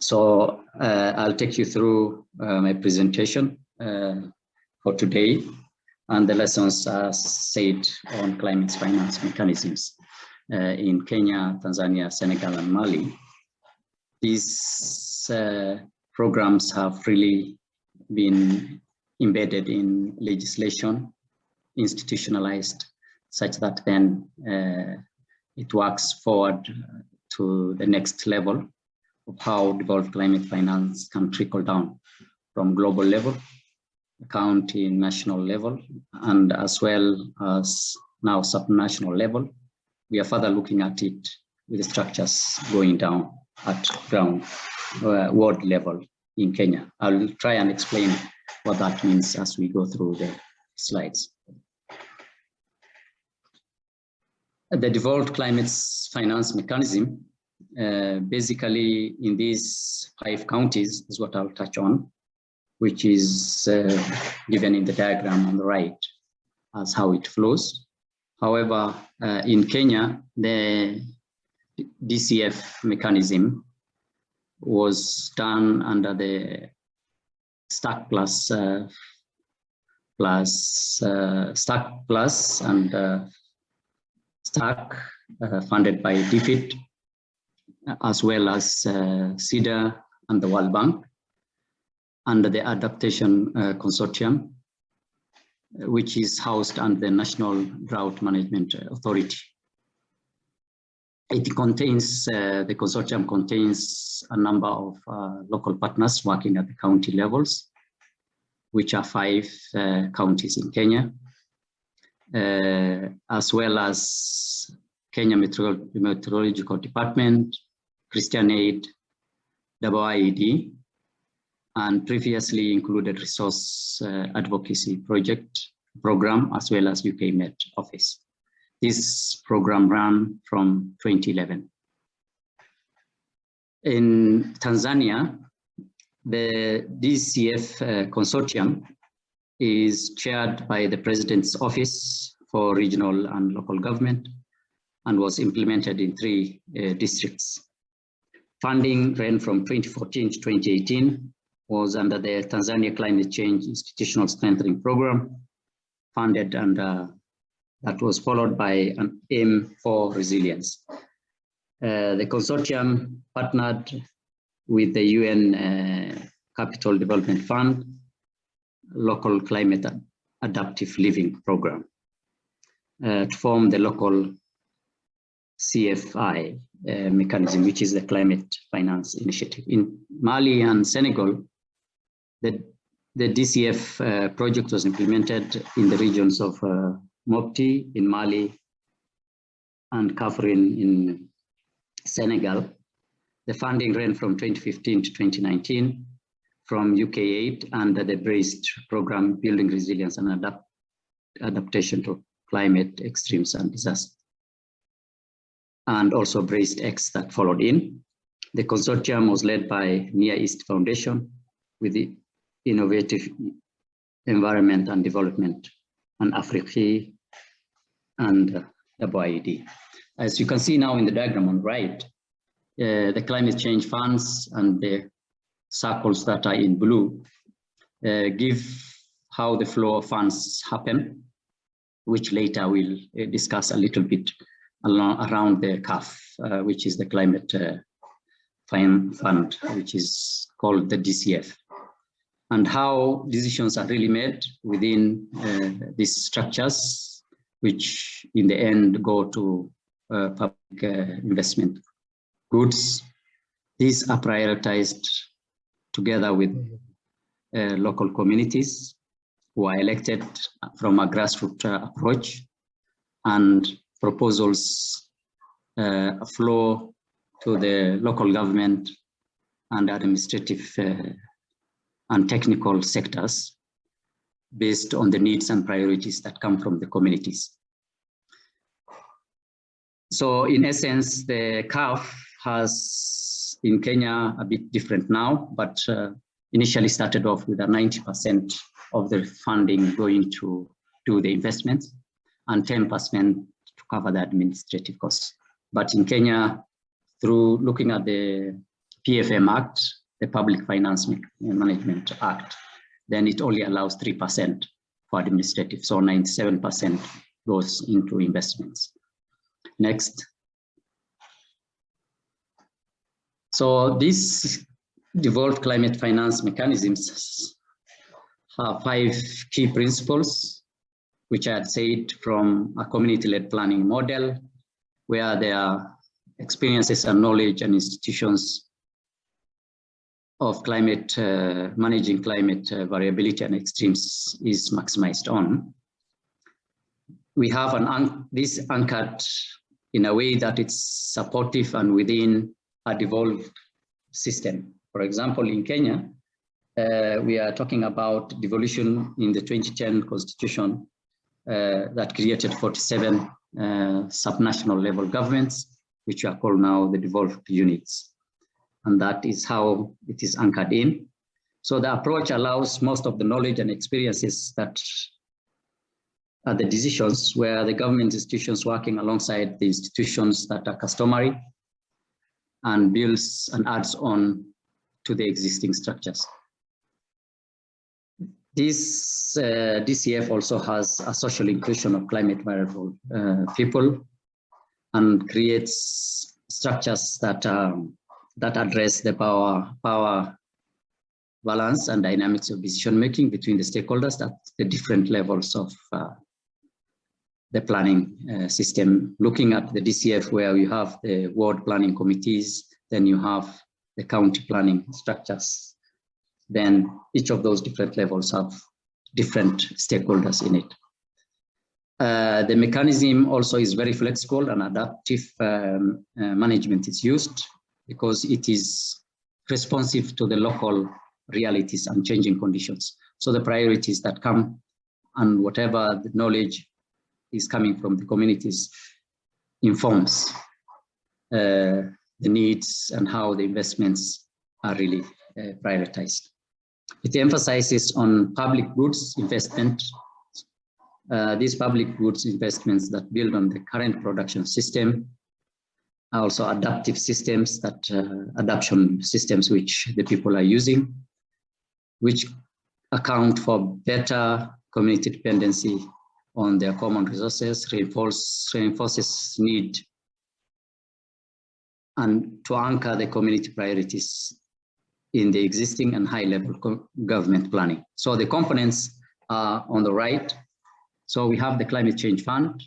So uh, I'll take you through uh, my presentation uh, for today and the lessons are said on climate finance mechanisms uh, in Kenya, Tanzania, Senegal, and Mali. These uh, programs have really been embedded in legislation, institutionalized, such that then uh, it works forward to the next level of how devolved climate finance can trickle down from global level, county, national level, and as well as now subnational level. We are further looking at it with the structures going down at ground uh, world level in Kenya. I'll try and explain what that means as we go through the slides. The devolved climate finance mechanism uh, basically in these five counties is what I'll touch on, which is uh, given in the diagram on the right as how it flows. However, uh, in Kenya, the DCF mechanism was done under the StARCK Plus uh, plus uh, StARCK Plus and uh, StARCK funded by DFID as well as uh, CEDA and the World Bank under the Adaptation uh, Consortium, which is housed under the National Drought Management Authority. It contains, uh, the consortium contains a number of uh, local partners working at the county levels, which are five uh, counties in Kenya, uh, as well as Kenya Meteorological Department, Christian Aid, IIED, and previously included resource uh, advocacy project program as well as UK Met office. This program ran from 2011. In Tanzania, the DCF uh, consortium is chaired by the President's Office for Regional and Local Government and was implemented in three uh, districts. Funding ran from 2014 to 2018, was under the Tanzania Climate Change Institutional Strengthening Program, funded and uh, that was followed by an aim for resilience. Uh, the consortium partnered with the UN uh, Capital Development Fund, local climate adaptive living program uh, to form the local CFI uh, mechanism, which is the Climate Finance Initiative. In Mali and Senegal, the, the DCF uh, project was implemented in the regions of uh, Mopti in Mali and Kaffrine in Senegal. The funding ran from 2015 to 2019 from UK aid under the BRACED program, Building Resilience and Adapt Adaptation to Climate Extremes and Disasters. And also BRACED X that followed in. The consortium was led by Near East Foundation with the Innovative Environment and Development and Afrique and uh, IIED. As you can see now in the diagram on the right, uh, the climate change funds and the circles that are in blue uh, give how the flow of funds happen, which later we'll uh, discuss a little bit along, around the CAF, uh, which is the climate uh, fund, which is called the DCF, and how decisions are really made within uh, these structures, which in the end go to uh, public investment goods. These are prioritized together with uh, local communities who are elected from a grassroots uh, approach and proposals uh, flow to the local government and administrative uh, and technical sectors based on the needs and priorities that come from the communities. So in essence, the CAF has in Kenya a bit different now, but uh, initially started off with a 90% of the funding going to do the investments and 10% to cover the administrative costs. But in Kenya, through looking at the PFM Act, the Public Finance uh, Management Act, then it only allows 3% for administrative. So 97% goes into investments. Next. So these devolved climate finance mechanisms have five key principles, which I had said from a community-led planning model, where there are experiences and knowledge and institutions of climate, uh, managing climate uh, variability and extremes is maximized on. We have an this anchored in a way that it's supportive and within a devolved system. For example, in Kenya, uh, we are talking about devolution in the 2010 constitution uh, that created 47 uh, subnational level governments, which are called now the devolved units. And that is how it is anchored in. So the approach allows most of the knowledge and experiences that are the decisions where the government institutions working alongside the institutions that are customary and builds and adds on to the existing structures. This uh, DCF also has a social inclusion of climate variable uh, people and creates structures that um, that address the power power balance and dynamics of decision making between the stakeholders at the different levels of uh, the planning uh, system, looking at the DCF where you have the ward planning committees, then you have the county planning structures. Then each of those different levels have different stakeholders in it. Uh, the mechanism also is very flexible and adaptive um, uh, management is used because it is responsive to the local realities and changing conditions. So the priorities that come and whatever the knowledge is coming from the communities informs uh, the needs and how the investments are really uh, prioritized. It emphasizes on public goods investment. Uh, these public goods investments that build on the current production system, also adaptive systems that uh, adaptation systems which the people are using, which account for better community dependency on their common resources, reinforce, reinforces need and to anchor the community priorities in the existing and high level government planning. So the components are on the right. So we have the climate change fund.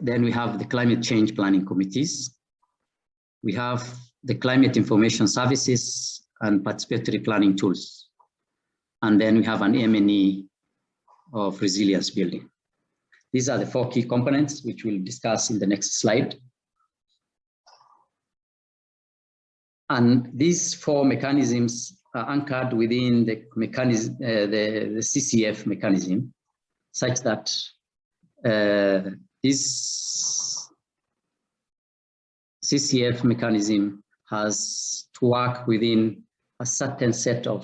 Then we have the climate change planning committees. We have the climate information services and participatory planning tools. And then we have an M&E of resilience building. These are the four key components which we'll discuss in the next slide. And these four mechanisms are anchored within the mechanism, uh, the, the, CCF mechanism, such that uh, this CCF mechanism has to work within a certain set of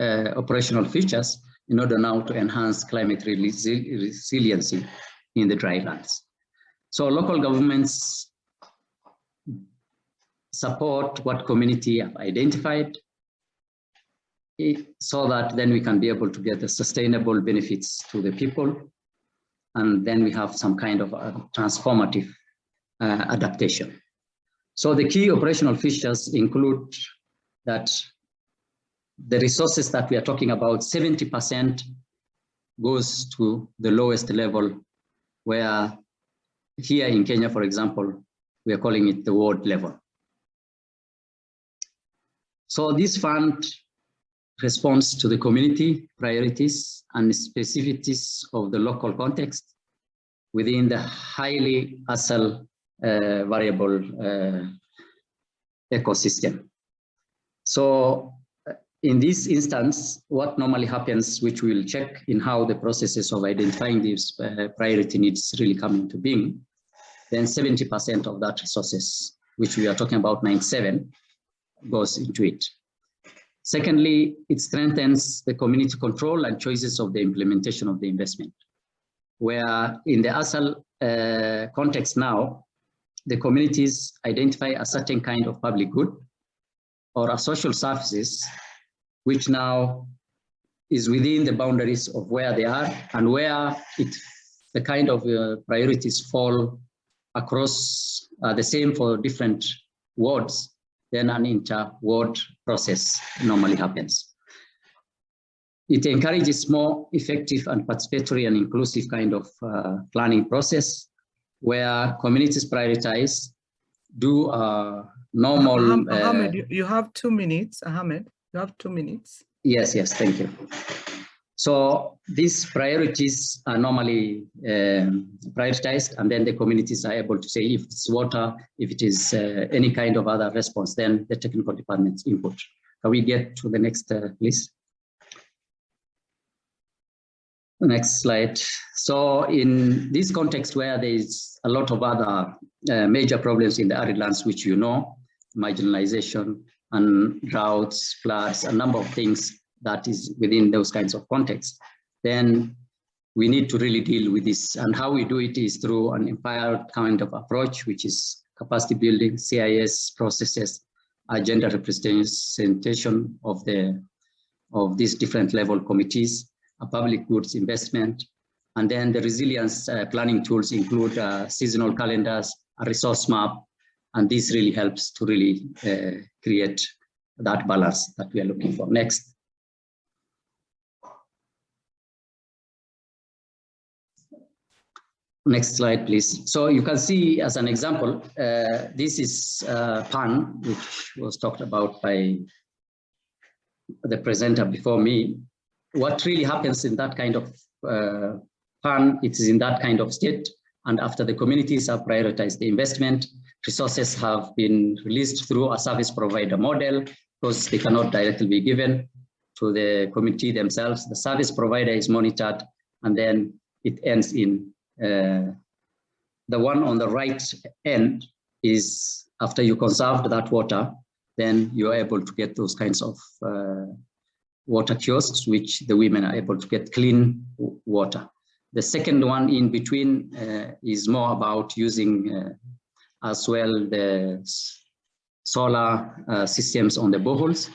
uh, operational features in order now to enhance climate resi resiliency in the drylands. So local governments support what community have identified so that then we can be able to get the sustainable benefits to the people. And then we have some kind of transformative uh, adaptation. So the key operational features include that the resources that we are talking about, 70% goes to the lowest level where here in Kenya, for example, we are calling it the ward level. So this fund responds to the community priorities and specificities of the local context within the highly ASAL uh, variable uh, ecosystem. So uh, in this instance, what normally happens, which we'll check in how the processes of identifying these uh, priority needs really come into being, then 70% of that resources, which we are talking about 97, goes into it. Secondly, it strengthens the community control and choices of the implementation of the investment, where in the ASAL uh, context now, the communities identify a certain kind of public good or a social services, which now is within the boundaries of where they are and where it, the kind of uh, priorities fall across uh, the same for different wards then an inter-ward process normally happens. It encourages more effective and participatory and inclusive kind of uh, planning process where communities prioritize, do a normal... Uh, Ahmed, you, you have two minutes, Ahmed, you have two minutes. Yes, yes, thank you. So these priorities are normally um, prioritized and then the communities are able to say if it's water, if it is uh, any kind of other response, then the technical department's input. Can we get to the next, uh, please? Next slide. So in this context where there is a lot of other uh, major problems in the arid lands, which you know, marginalization and droughts, floods, a number of things that is within those kinds of contexts, then we need to really deal with this. And how we do it is through an empowered kind of approach, which is capacity building, CIS processes, agenda representation of the of these different level committees, a public goods investment, and then the resilience uh, planning tools include uh, seasonal calendars, a resource map, and this really helps to really uh, create that balance that we are looking for. Next. Next slide, please. So you can see as an example, uh, this is uh, PAN, which was talked about by the presenter before me. What really happens in that kind of uh, PAN, it is in that kind of state. And after the communities have prioritized the investment, resources have been released through a service provider model because they cannot directly be given to the community themselves. The service provider is monitored and then it ends in uh, the one on the right end is after you conserved that water, then you're able to get those kinds of uh, water kiosks, which the women are able to get clean water. The second one in between uh, is more about using uh, as well the solar uh, systems on the boreholes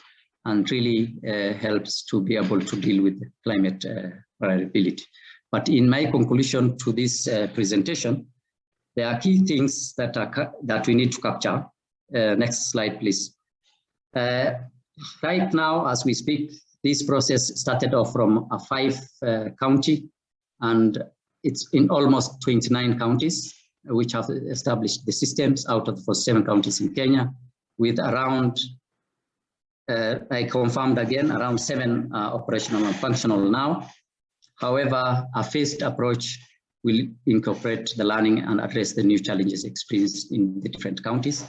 and really helps to be able to deal with climate variability. But in my conclusion to this uh, presentation, there are key things that are that we need to capture. Uh, next slide, please. Uh, right now, as we speak, this process started off from a five uh, county, and it's in almost 29 counties, which have established the systems out of the first seven counties in Kenya, with around uh, I confirmed again, around seven uh, operational and functional now, However, a phased approach will incorporate the learning and address the new challenges experienced in the different counties.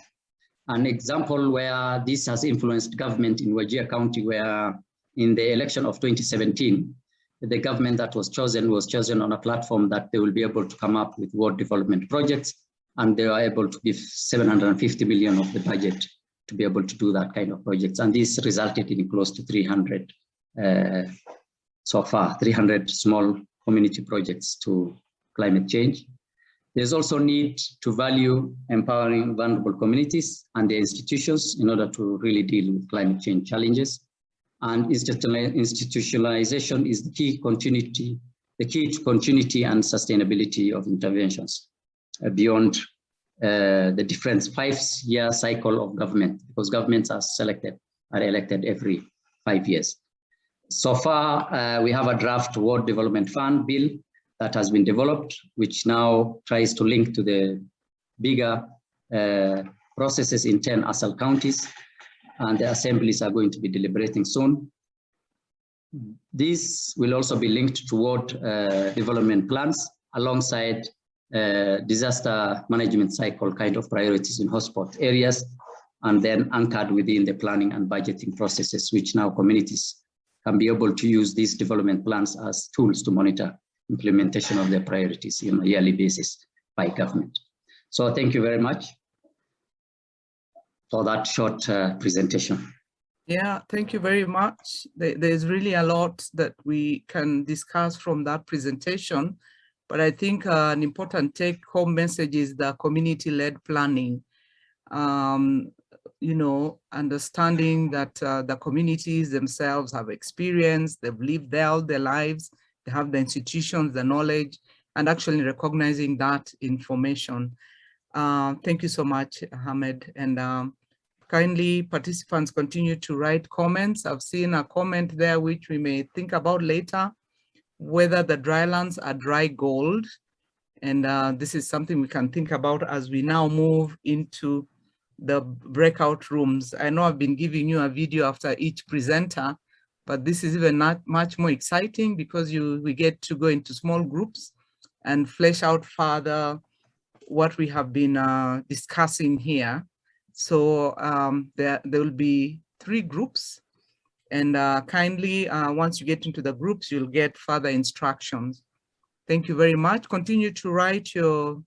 an example where this has influenced government in Wajir County, where in the election of 2017, the government that was chosen was chosen on a platform that they will be able to come up with ward development projects, and they are able to give 750 million of the budget to be able to do that kind of projects. And this resulted in close to 300 uh, so far, 300 small community projects to climate change. There's also need to value empowering vulnerable communities and their institutions in order to really deal with climate change challenges. And institutionalization is the key continuity, the key to continuity and sustainability of interventions uh, beyond uh, the different five-year cycle of government, because governments are selected, are elected every five years. So far, uh, we have a draft Ward Development Fund bill that has been developed, which now tries to link to the bigger uh, processes in 10 ASAL counties, and the assemblies are going to be deliberating soon. This will also be linked toward uh, development plans alongside uh, disaster management cycle kind of priorities in hotspot areas, and then anchored within the planning and budgeting processes, which now communities can be able to use these development plans as tools to monitor implementation of their priorities on a yearly basis by government. So thank you very much for that short uh, presentation. Yeah, thank you very much. There's really a lot that we can discuss from that presentation, but I think uh, an important take-home message is the community-led planning. Um, you know, understanding that uh, the communities themselves have experience, they've lived there their lives, they have the institutions, the knowledge, and actually recognizing that information. Uh, thank you so much, Ahmed. And um, kindly participants continue to write comments. I've seen a comment there which we may think about later, whether the drylands are dry gold. And uh, this is something we can think about as we now move into the breakout rooms. I know I've been giving you a video after each presenter, but this is even not much more exciting because you we get to go into small groups and flesh out further what we have been uh, discussing here. So um, there, there will be three groups and uh, kindly, uh, once you get into the groups, you'll get further instructions. Thank you very much. Continue to write your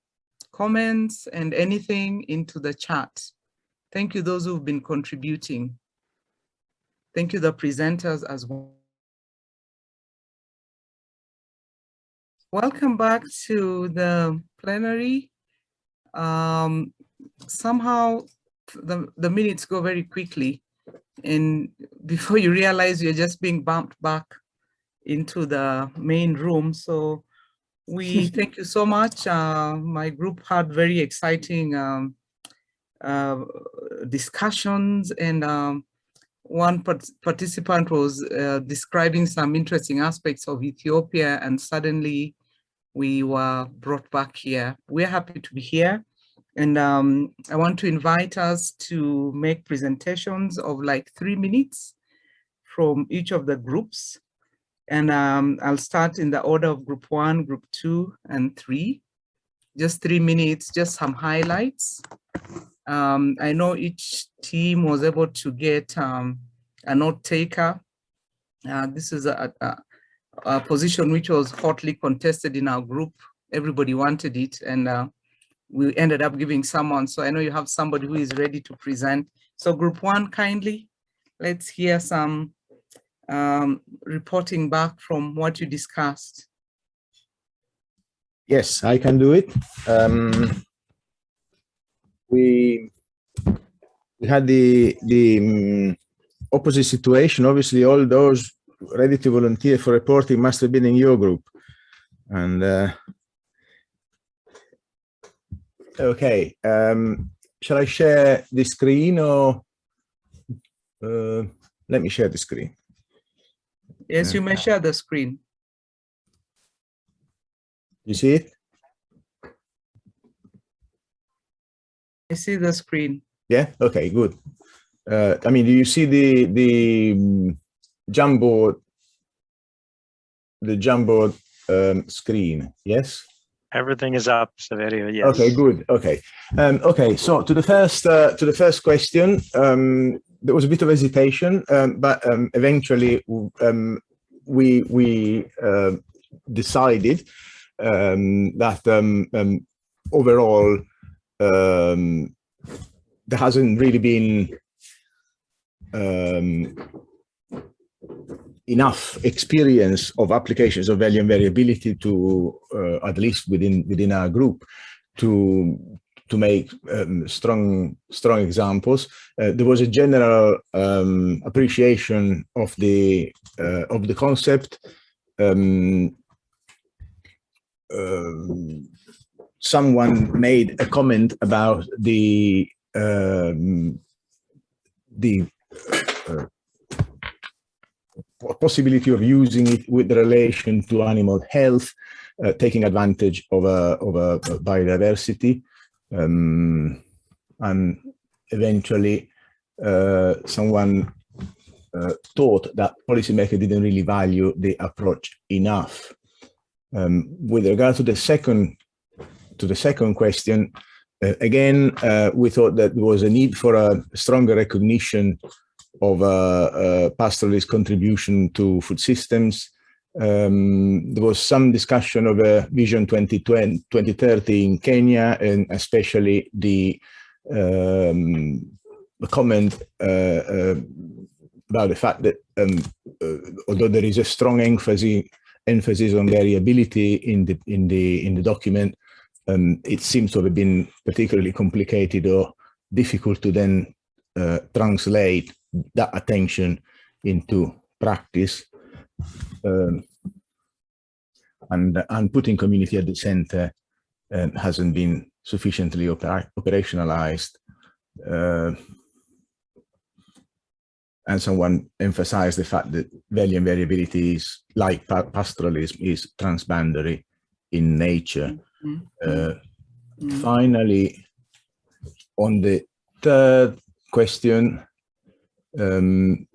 comments and anything into the chat. Thank you those who've been contributing. Thank you the presenters as well. Welcome back to the plenary. Um, somehow the, the minutes go very quickly and before you realize you're just being bumped back into the main room. So we thank you so much. Uh, my group had very exciting um, uh, discussions and um, one part participant was uh, describing some interesting aspects of Ethiopia and suddenly we were brought back here. We're happy to be here and um, I want to invite us to make presentations of like three minutes from each of the groups. And um, I'll start in the order of group one, group two, and three. Just three minutes, just some highlights. Um, I know each team was able to get um, a note taker. Uh, this is a, a, a, position which was hotly contested in our group. Everybody wanted it and uh, we ended up giving someone. So I know you have somebody who is ready to present. So group one, kindly, let's hear some um, reporting back from what you discussed. Yes, I can do it. Um, we we had the the um, opposite situation. Obviously, all those ready to volunteer for reporting must have been in your group, and uh, okay. Um, shall I share the screen or uh, let me share the screen? Yes, you may share the screen. You see it? I see the screen. Yeah. Okay. Good. Uh, I mean, do you see the the um, Jamboard the Jamboard um, screen? Yes. Everything is up, Saverio, yes. Okay, good. Okay. Um, okay, so to the first uh, to the first question, um, there was a bit of hesitation, um, but um, eventually um, we we uh, decided um, that um, um, overall um, there hasn't really been um, enough experience of applications of value and variability to uh, at least within within our group to to make um, strong strong examples. Uh, there was a general um, appreciation of the uh, of the concept. Um, um, someone made a comment about the um, the uh, possibility of using it with relation to animal health, uh, taking advantage of a, of a biodiversity. Um, and eventually uh, someone uh, thought that policymakers didn't really value the approach enough. Um, with regard to the second to the second question, uh, again, uh, we thought that there was a need for a stronger recognition of uh, uh, pastoralist contribution to food systems. Um, there was some discussion of a Vision 2020, 2030 in Kenya, and especially the, um, the comment uh, uh, about the fact that um, although there is a strong emphasis emphasis on variability in the in the in the document, um, it seems to have been particularly complicated or difficult to then uh, translate that attention into practice um, and and putting community at the center um, hasn't been sufficiently oper operationalized uh, and someone emphasized the fact that value and variability is like pa pastoralism is transboundary in nature. Uh, Mm. finally on the third question um,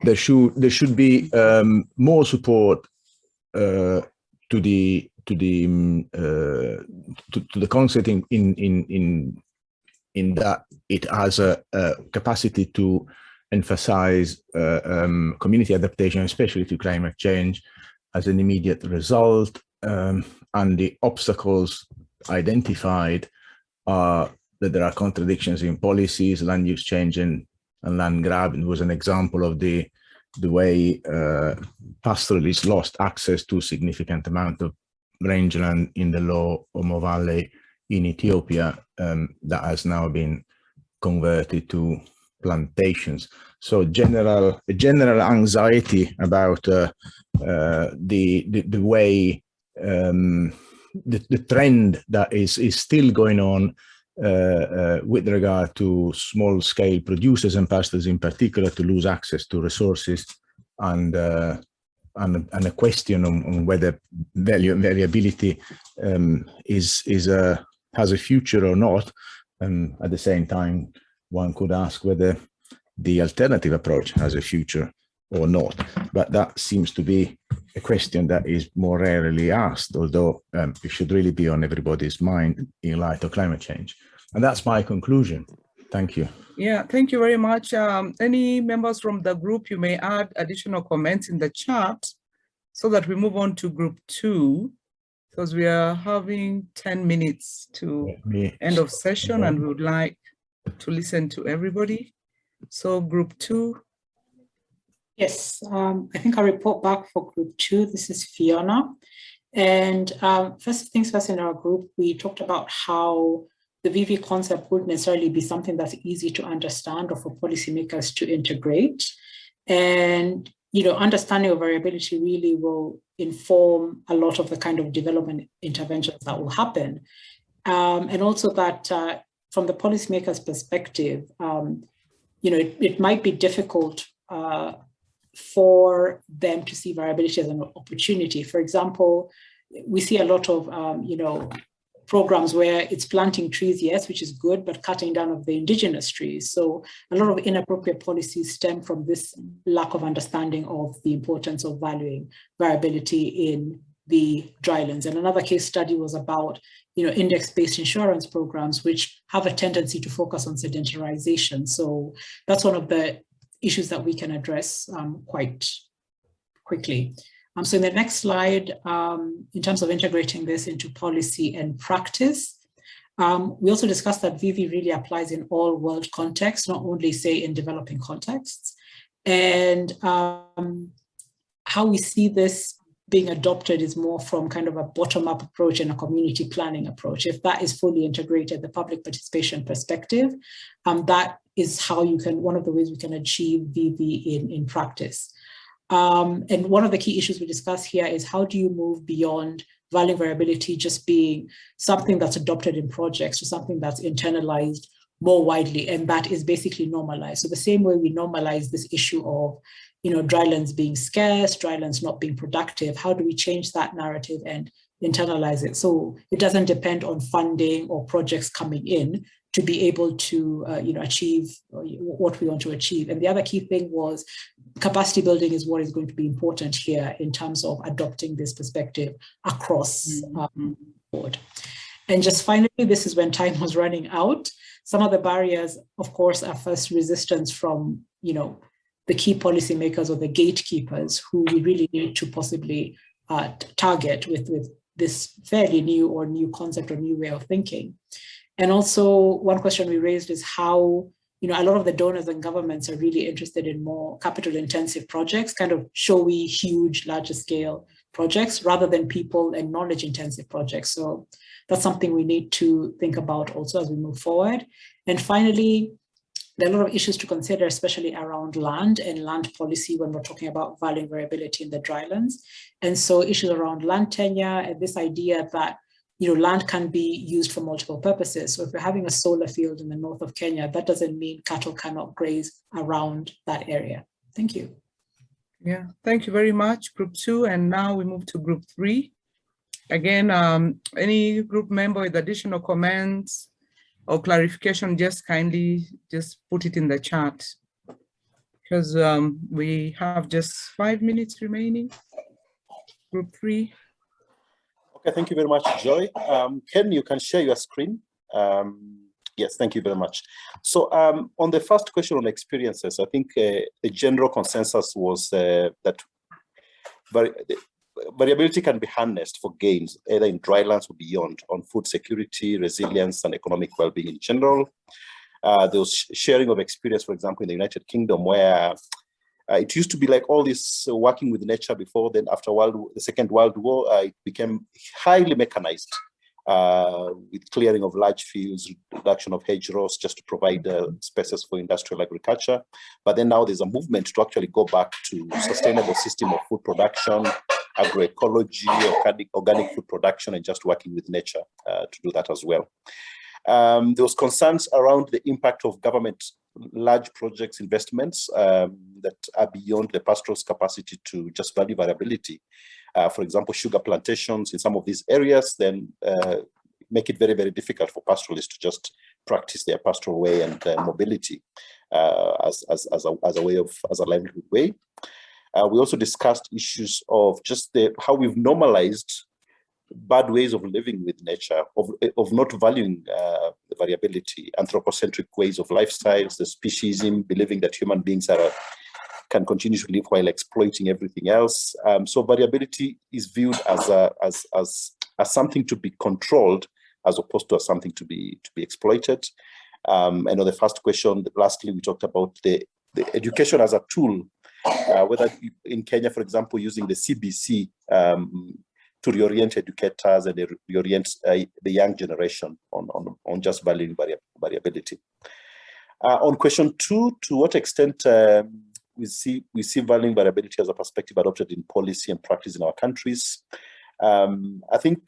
there should there should be um, more support uh, to the to the um, uh, to, to, the concept in in in in in that it has a, a capacity to emphasize uh, um, community adaptation, especially to climate change, as an immediate result, um, and the obstacles identified are that there are contradictions in policies, land use change and, and land grab it was an example of the the way uh, pastoralists lost access to significant amount of rangeland in the low Omo Valley in Ethiopia um, that has now been converted to plantations. So general general anxiety about uh, uh, the, the, the way um, the, the trend that is is still going on uh, uh, with regard to small scale producers and pastors in particular to lose access to resources and uh, and, and, a question on, on, whether value variability um, is is a has a future or not. And at the same time, one could ask whether the alternative approach has a future or not. But that seems to be a question that is more rarely asked, although um, it should really be on everybody's mind in light of climate change. And that's my conclusion. Thank you. Yeah, thank you very much. Um, any members from the group, you may add additional comments in the chat so that we move on to group two, because we are having 10 minutes to end of session and we would like to listen to everybody. So group two, Yes, um, I think I'll report back for group two. This is Fiona. And um, first things first in our group, we talked about how the VV concept wouldn't necessarily be something that's easy to understand or for policymakers to integrate. And, you know, understanding of variability really will inform a lot of the kind of development interventions that will happen. Um, and also that uh, from the policymaker's perspective, um, you know, it, it might be difficult uh, for them to see variability as an opportunity. For example, we see a lot of, um, you know, programs where it's planting trees, yes, which is good, but cutting down of the indigenous trees. So a lot of inappropriate policies stem from this lack of understanding of the importance of valuing variability in the drylands. And another case study was about, you know, index-based insurance programs, which have a tendency to focus on sedentarization. So that's one of the issues that we can address um, quite quickly. Um, so in the next slide, um, in terms of integrating this into policy and practice, um, we also discussed that VV really applies in all world contexts, not only say in developing contexts. And um, how we see this being adopted is more from kind of a bottom-up approach and a community planning approach. If that is fully integrated, the public participation perspective, um, that is how you can, one of the ways we can achieve VV in, in practice. Um, and one of the key issues we discuss here is how do you move beyond value variability just being something that's adopted in projects to something that's internalized more widely, and that is basically normalized. So the same way we normalize this issue of, you know, drylands being scarce, drylands not being productive, how do we change that narrative and internalize it? So it doesn't depend on funding or projects coming in to be able to, uh, you know, achieve what we want to achieve. And the other key thing was capacity building is what is going to be important here in terms of adopting this perspective across mm-hmm. um, board. And just finally, this is when time was running out. Some of the barriers, of course, are first resistance from, you know, the key policymakers or the gatekeepers who we really need to possibly uh, target with, with this fairly new or new concept or new way of thinking. And also one question we raised is how, you know, a lot of the donors and governments are really interested in more capital intensive projects, kind of showy, huge, larger scale projects rather than people and knowledge intensive projects. So that's something we need to think about also as we move forward. And finally, there are a lot of issues to consider, especially around land and land policy when we're talking about value variability in the drylands. And so issues around land tenure and this idea that you know, land can be used for multiple purposes. So if we're having a solar field in the north of Kenya, that doesn't mean cattle cannot graze around that area. Thank you. Yeah, thank you very much, group two. And now we move to group three. Again, um, any group member with additional comments or clarification, just kindly just put it in the chat because um, we have just five minutes remaining. Group three. Okay, thank you very much, Joy. Um, Ken, you can share your screen. Um, yes, thank you very much. So um, on the first question on experiences, I think uh, the general consensus was uh, that vari variability can be harnessed for gains, either in drylands or beyond, on food security, resilience, and economic well-being in general. Uh, there was sharing of experience, for example, in the United Kingdom, where uh, it used to be like all this uh, working with nature before, then after world, the Second World War, uh, it became highly mechanized uh, with clearing of large fields, reduction of hedgerows just to provide uh, spaces for industrial agriculture. But then now there's a movement to actually go back to sustainable system of food production, agroecology, organic, organic food production, and just working with nature uh, to do that as well. Um, there was concerns around the impact of government large projects investments um, that are beyond the pastoral's capacity to just value variability. Uh, for example, sugar plantations in some of these areas then uh, make it very, very difficult for pastoralists to just practice their pastoral way and uh, mobility as, as, as, a, as a way of, as a livelihood way. Uh, we also discussed issues of just the, how we've normalized bad ways of living with nature, of, of not valuing uh, the variability, anthropocentric ways of lifestyles, the speciesism, believing that human beings are can continue to live while exploiting everything else. Um, so variability is viewed as, a, as, as, as something to be controlled as opposed to as something to be, to be exploited. Um, and on the first question, lastly, we talked about the, the education as a tool, uh, whether in Kenya, for example, using the CBC um, to reorient educators and reorient uh, the young generation on, on, on just valuing vari variability. Uh, on question two, to what extent um, we see we see valuing variability as a perspective adopted in policy and practice in our countries? Um, I think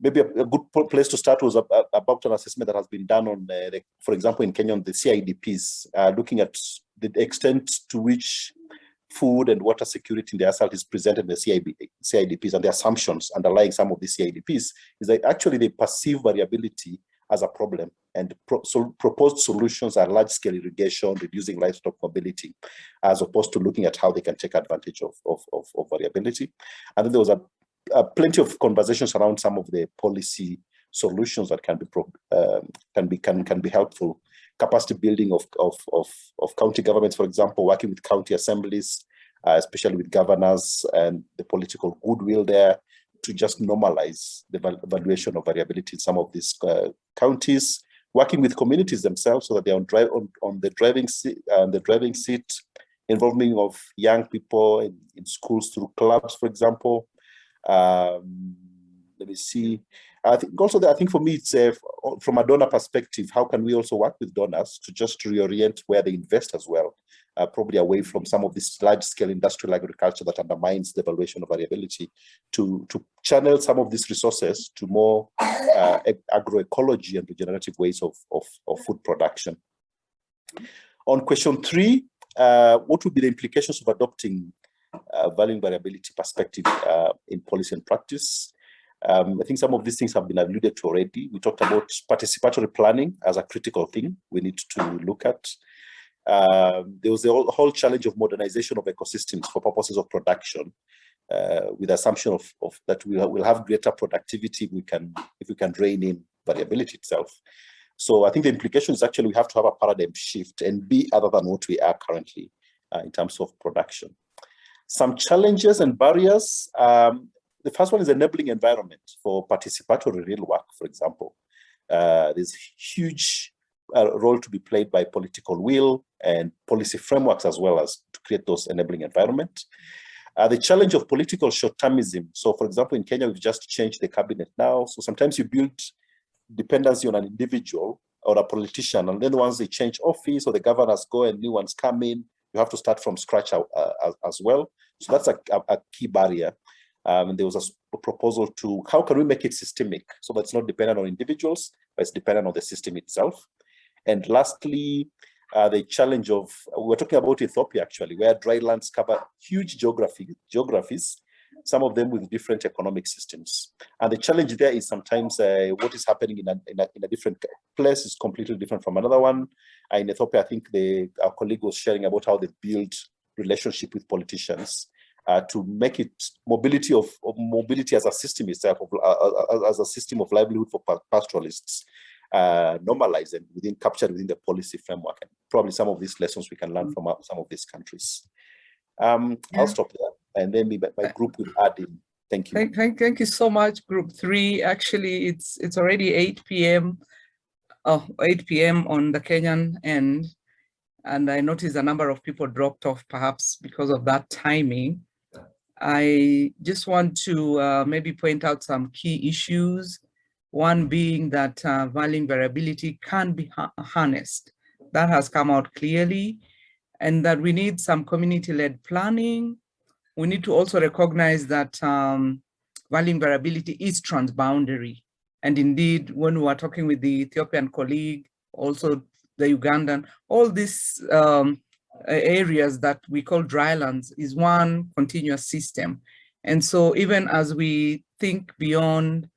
maybe a, a, good place to start was about an assessment that has been done on, uh, the, for example, in Kenya on the CIDPs, uh, looking at the extent to which food and water security in the ASAL is presented in the CIB, CIDPs and the assumptions underlying some of the CIDPs is that actually they perceive variability as a problem and pro so proposed solutions are large-scale irrigation, reducing livestock mobility, as opposed to looking at how they can take advantage of, of, of, of variability. And then there was a, a, plenty of conversations around some of the policy solutions that can be um, can be can can be helpful. Capacity building of, of, of, of county governments, for example, working with county assemblies, uh, especially with governors and the political goodwill there to just normalize the valuation of variability in some of these uh, counties, working with communities themselves so that they're on, drive, on, on the driving seat, uh, the driving seat, involving of young people in, in schools through clubs, for example. Um, let me see. I think also that I think for me it's uh, from a donor perspective, how can we also work with donors to just reorient where they invest as well? uh, probably away from some of this large-scale industrial agriculture that undermines the valuation of variability to, to channel some of these resources to more uh, agroecology and regenerative ways of, of, of, food production. On question three, uh, what would be the implications of adopting uh, valuing variability perspective uh, in policy and practice? Um, I think some of these things have been alluded to already. We talked about participatory planning as a critical thing we need to look at. Um, there was a whole, whole, challenge of modernization of ecosystems for purposes of production, uh, with the assumption of, of that we will have greater productivity we can if we can rein in variability itself. So I think the implication is actually we have to have a paradigm shift and be other than what we are currently uh, in terms of production. Some challenges and barriers. Um, the first one is enabling environment for participatory real work, for example. Uh, there's huge uh, role to be played by political will, and policy frameworks as well as to create those enabling environment. Uh, the challenge of political short-termism. So for example, in Kenya, we've just changed the cabinet now. So sometimes you build dependency on an individual or a politician, and then once they change office or the governors go and new ones come in, you have to start from scratch uh, as, as, well. So that's a, a key barrier. Um, there was a proposal to how can we make it systemic so that's not dependent on individuals, but it's dependent on the system itself. And lastly, uh, the challenge of, we're talking about Ethiopia actually, where drylands cover huge geography, geographies, some of them with different economic systems. And the challenge there is sometimes uh, what is happening in a, in, a, in a, different place is completely different from another one. Uh, in Ethiopia, I think the, our colleague was sharing about how they build relationship with politicians uh, to make it mobility of, of, mobility as a system itself, of, uh, uh, as a system of livelihood for pastoralists uh, normalized and within captured within the policy framework. And probably some of these lessons we can learn mm. from uh, some of these countries. Um, yeah. I'll stop there and then my, my group will add in. Thank you. Thank, thank, thank you so much, group three. Actually, it's it's already 8 p.m. Oh, 8 p.m. on the Kenyan end. And I noticed a number of people dropped off perhaps because of that timing. I just want to uh, maybe point out some key issues one being that uh, valuing variability can be ha harnessed. That has come out clearly and that we need some community-led planning. We need to also recognize that um, valuing variability is transboundary. And indeed, when we were talking with the Ethiopian colleague, also the Ugandan, all these um, areas that we call drylands is one continuous system. And so even as we think beyond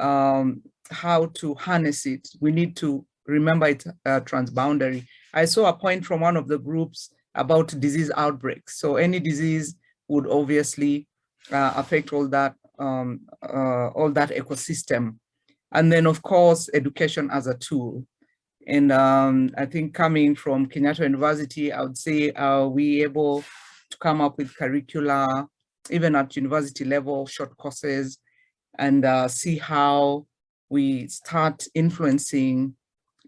um, how to harness it. We need to remember it uh, transboundary. I saw a point from one of the groups about disease outbreaks. So any disease would obviously uh, affect all that, um, uh, all that ecosystem. And then of course, education as a tool. And um, I think coming from Kenyatta University, I would say, are we able to come up with curricula, even at university level, short courses, and uh, see how we start influencing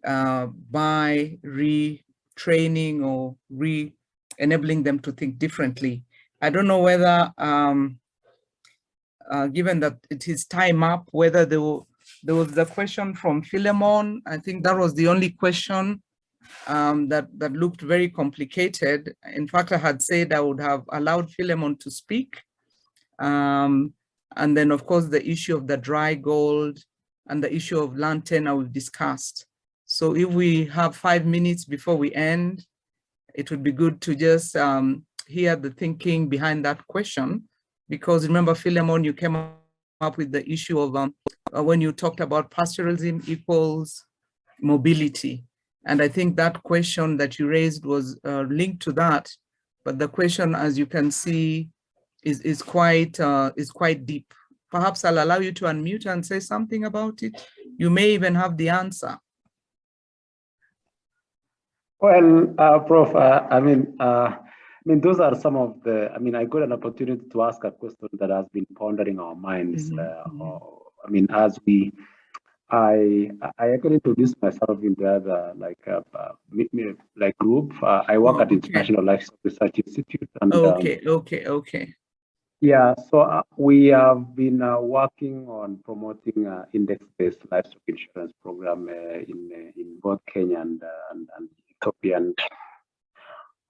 uh, by retraining or re-enabling them to think differently. I don't know whether, um, uh, given that it is time up, whether there, were, there was the question from Philemon. I think that was the only question um, that, that looked very complicated. In fact, I had said I would have allowed Philemon to speak. Um, and then, of course, the issue of the dry gold and the issue of land tenure we've discussed. So if we have five minutes before we end, it would be good to just um, hear the thinking behind that question. Because remember, Philemon, you came up with the issue of um, when you talked about pastoralism equals mobility. And I think that question that you raised was uh, linked to that. But the question, as you can see, is, is, quite, uh, is quite deep. Perhaps I'll allow you to unmute and say something about it. You may even have the answer. Well, uh, Prof, uh, I mean, uh, I mean, those are some of the, I mean, I got an opportunity to ask a question that has been pondering our minds. Mhm, uh, mhm. or- I mean, as we, I, I actually introduced myself in the other, like, uh, uh, like group. Uh, I work Oh, at okay. International Livestock Research Institute. And, um, Okay, okay, okay. yeah, so uh, we have been uh, working on promoting uh, index-based livestock insurance program uh, in uh, in both Kenya and, uh, and, and Ethiopia. And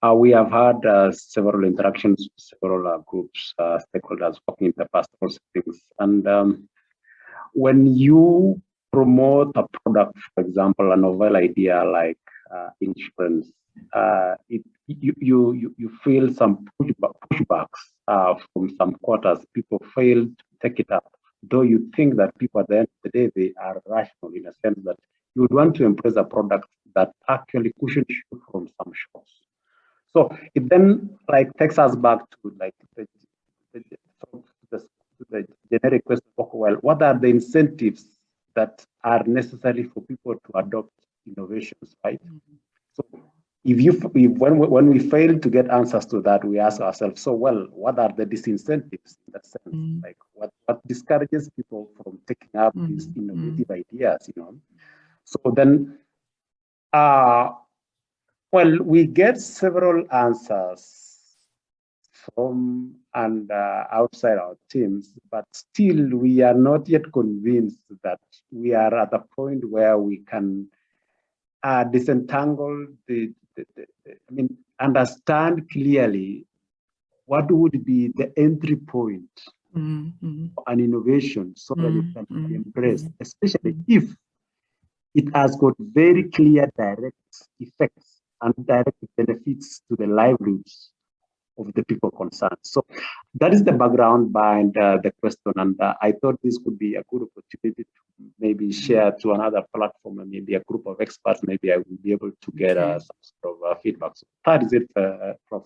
uh, we have had uh, several interactions with several uh, groups, uh, stakeholders working in the pastoral settings. And um, when you promote a product, for example, a novel idea like uh, insurance, uh, it, you, you, you, feel some pushback, pushbacks uh, from some quarters. People fail to take it up, though you think that people at the end of the day, they are rational in a sense that you would want to embrace a product that actually cushions you from some shocks. So it then like takes us back to like the, the, the, generic question, well, what are the incentives that are necessary for people to adopt innovations, right? So if you if, when we, when we fail to get answers to that, we ask ourselves, so well, what are the disincentives in that sense? Mm. Like what what discourages people from taking up these Mhm, innovative ideas, you know? So then, uh, well, we get several answers from and uh, outside our teams, but still we are not yet convinced that we are at a point where we can uh, disentangle the, the, the, I mean, understand clearly what would be the entry point Mm, mm, for an innovation so that it Mm, can mm, be embraced, mm, especially if it has got very clear direct effects and direct benefits to the livelihoods of the people concerned. So that is the background behind uh, the question. And uh, I thought this could be a good opportunity to maybe share to another platform and maybe a group of experts, maybe I will be able to get uh, some sort of uh, feedback. So that is it, uh, Prof.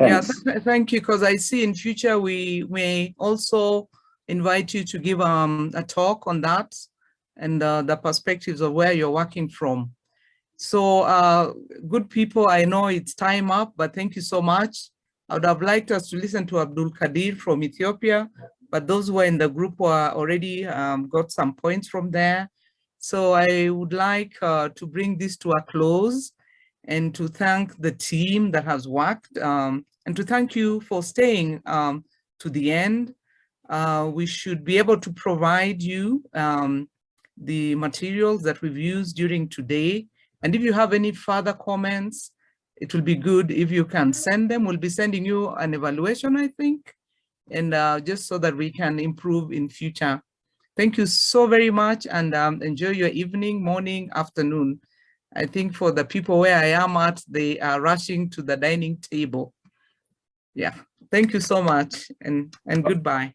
Yeah, th- thank you, because I see in future we may also invite you to give um, a talk on that and uh, the perspectives of where you're working from. So uh, good people, I know it's time up, but thank you so much. I would have liked us to listen to Abdul Kadir from Ethiopia, but those who were in the group were already um, got some points from there. So I would like uh, to bring this to a close and to thank the team that has worked um, and to thank you for staying um, to the end. Uh, we should be able to provide you um, the materials that we've used during today. And if you have any further comments, it will be good if you can send them. We'll be sending you an evaluation, I think, and uh, just so that we can improve in future. Thank you so very much and um, enjoy your evening, morning, afternoon. I think for the people where I am at, they are rushing to the dining table. Yeah, thank you so much and, and goodbye.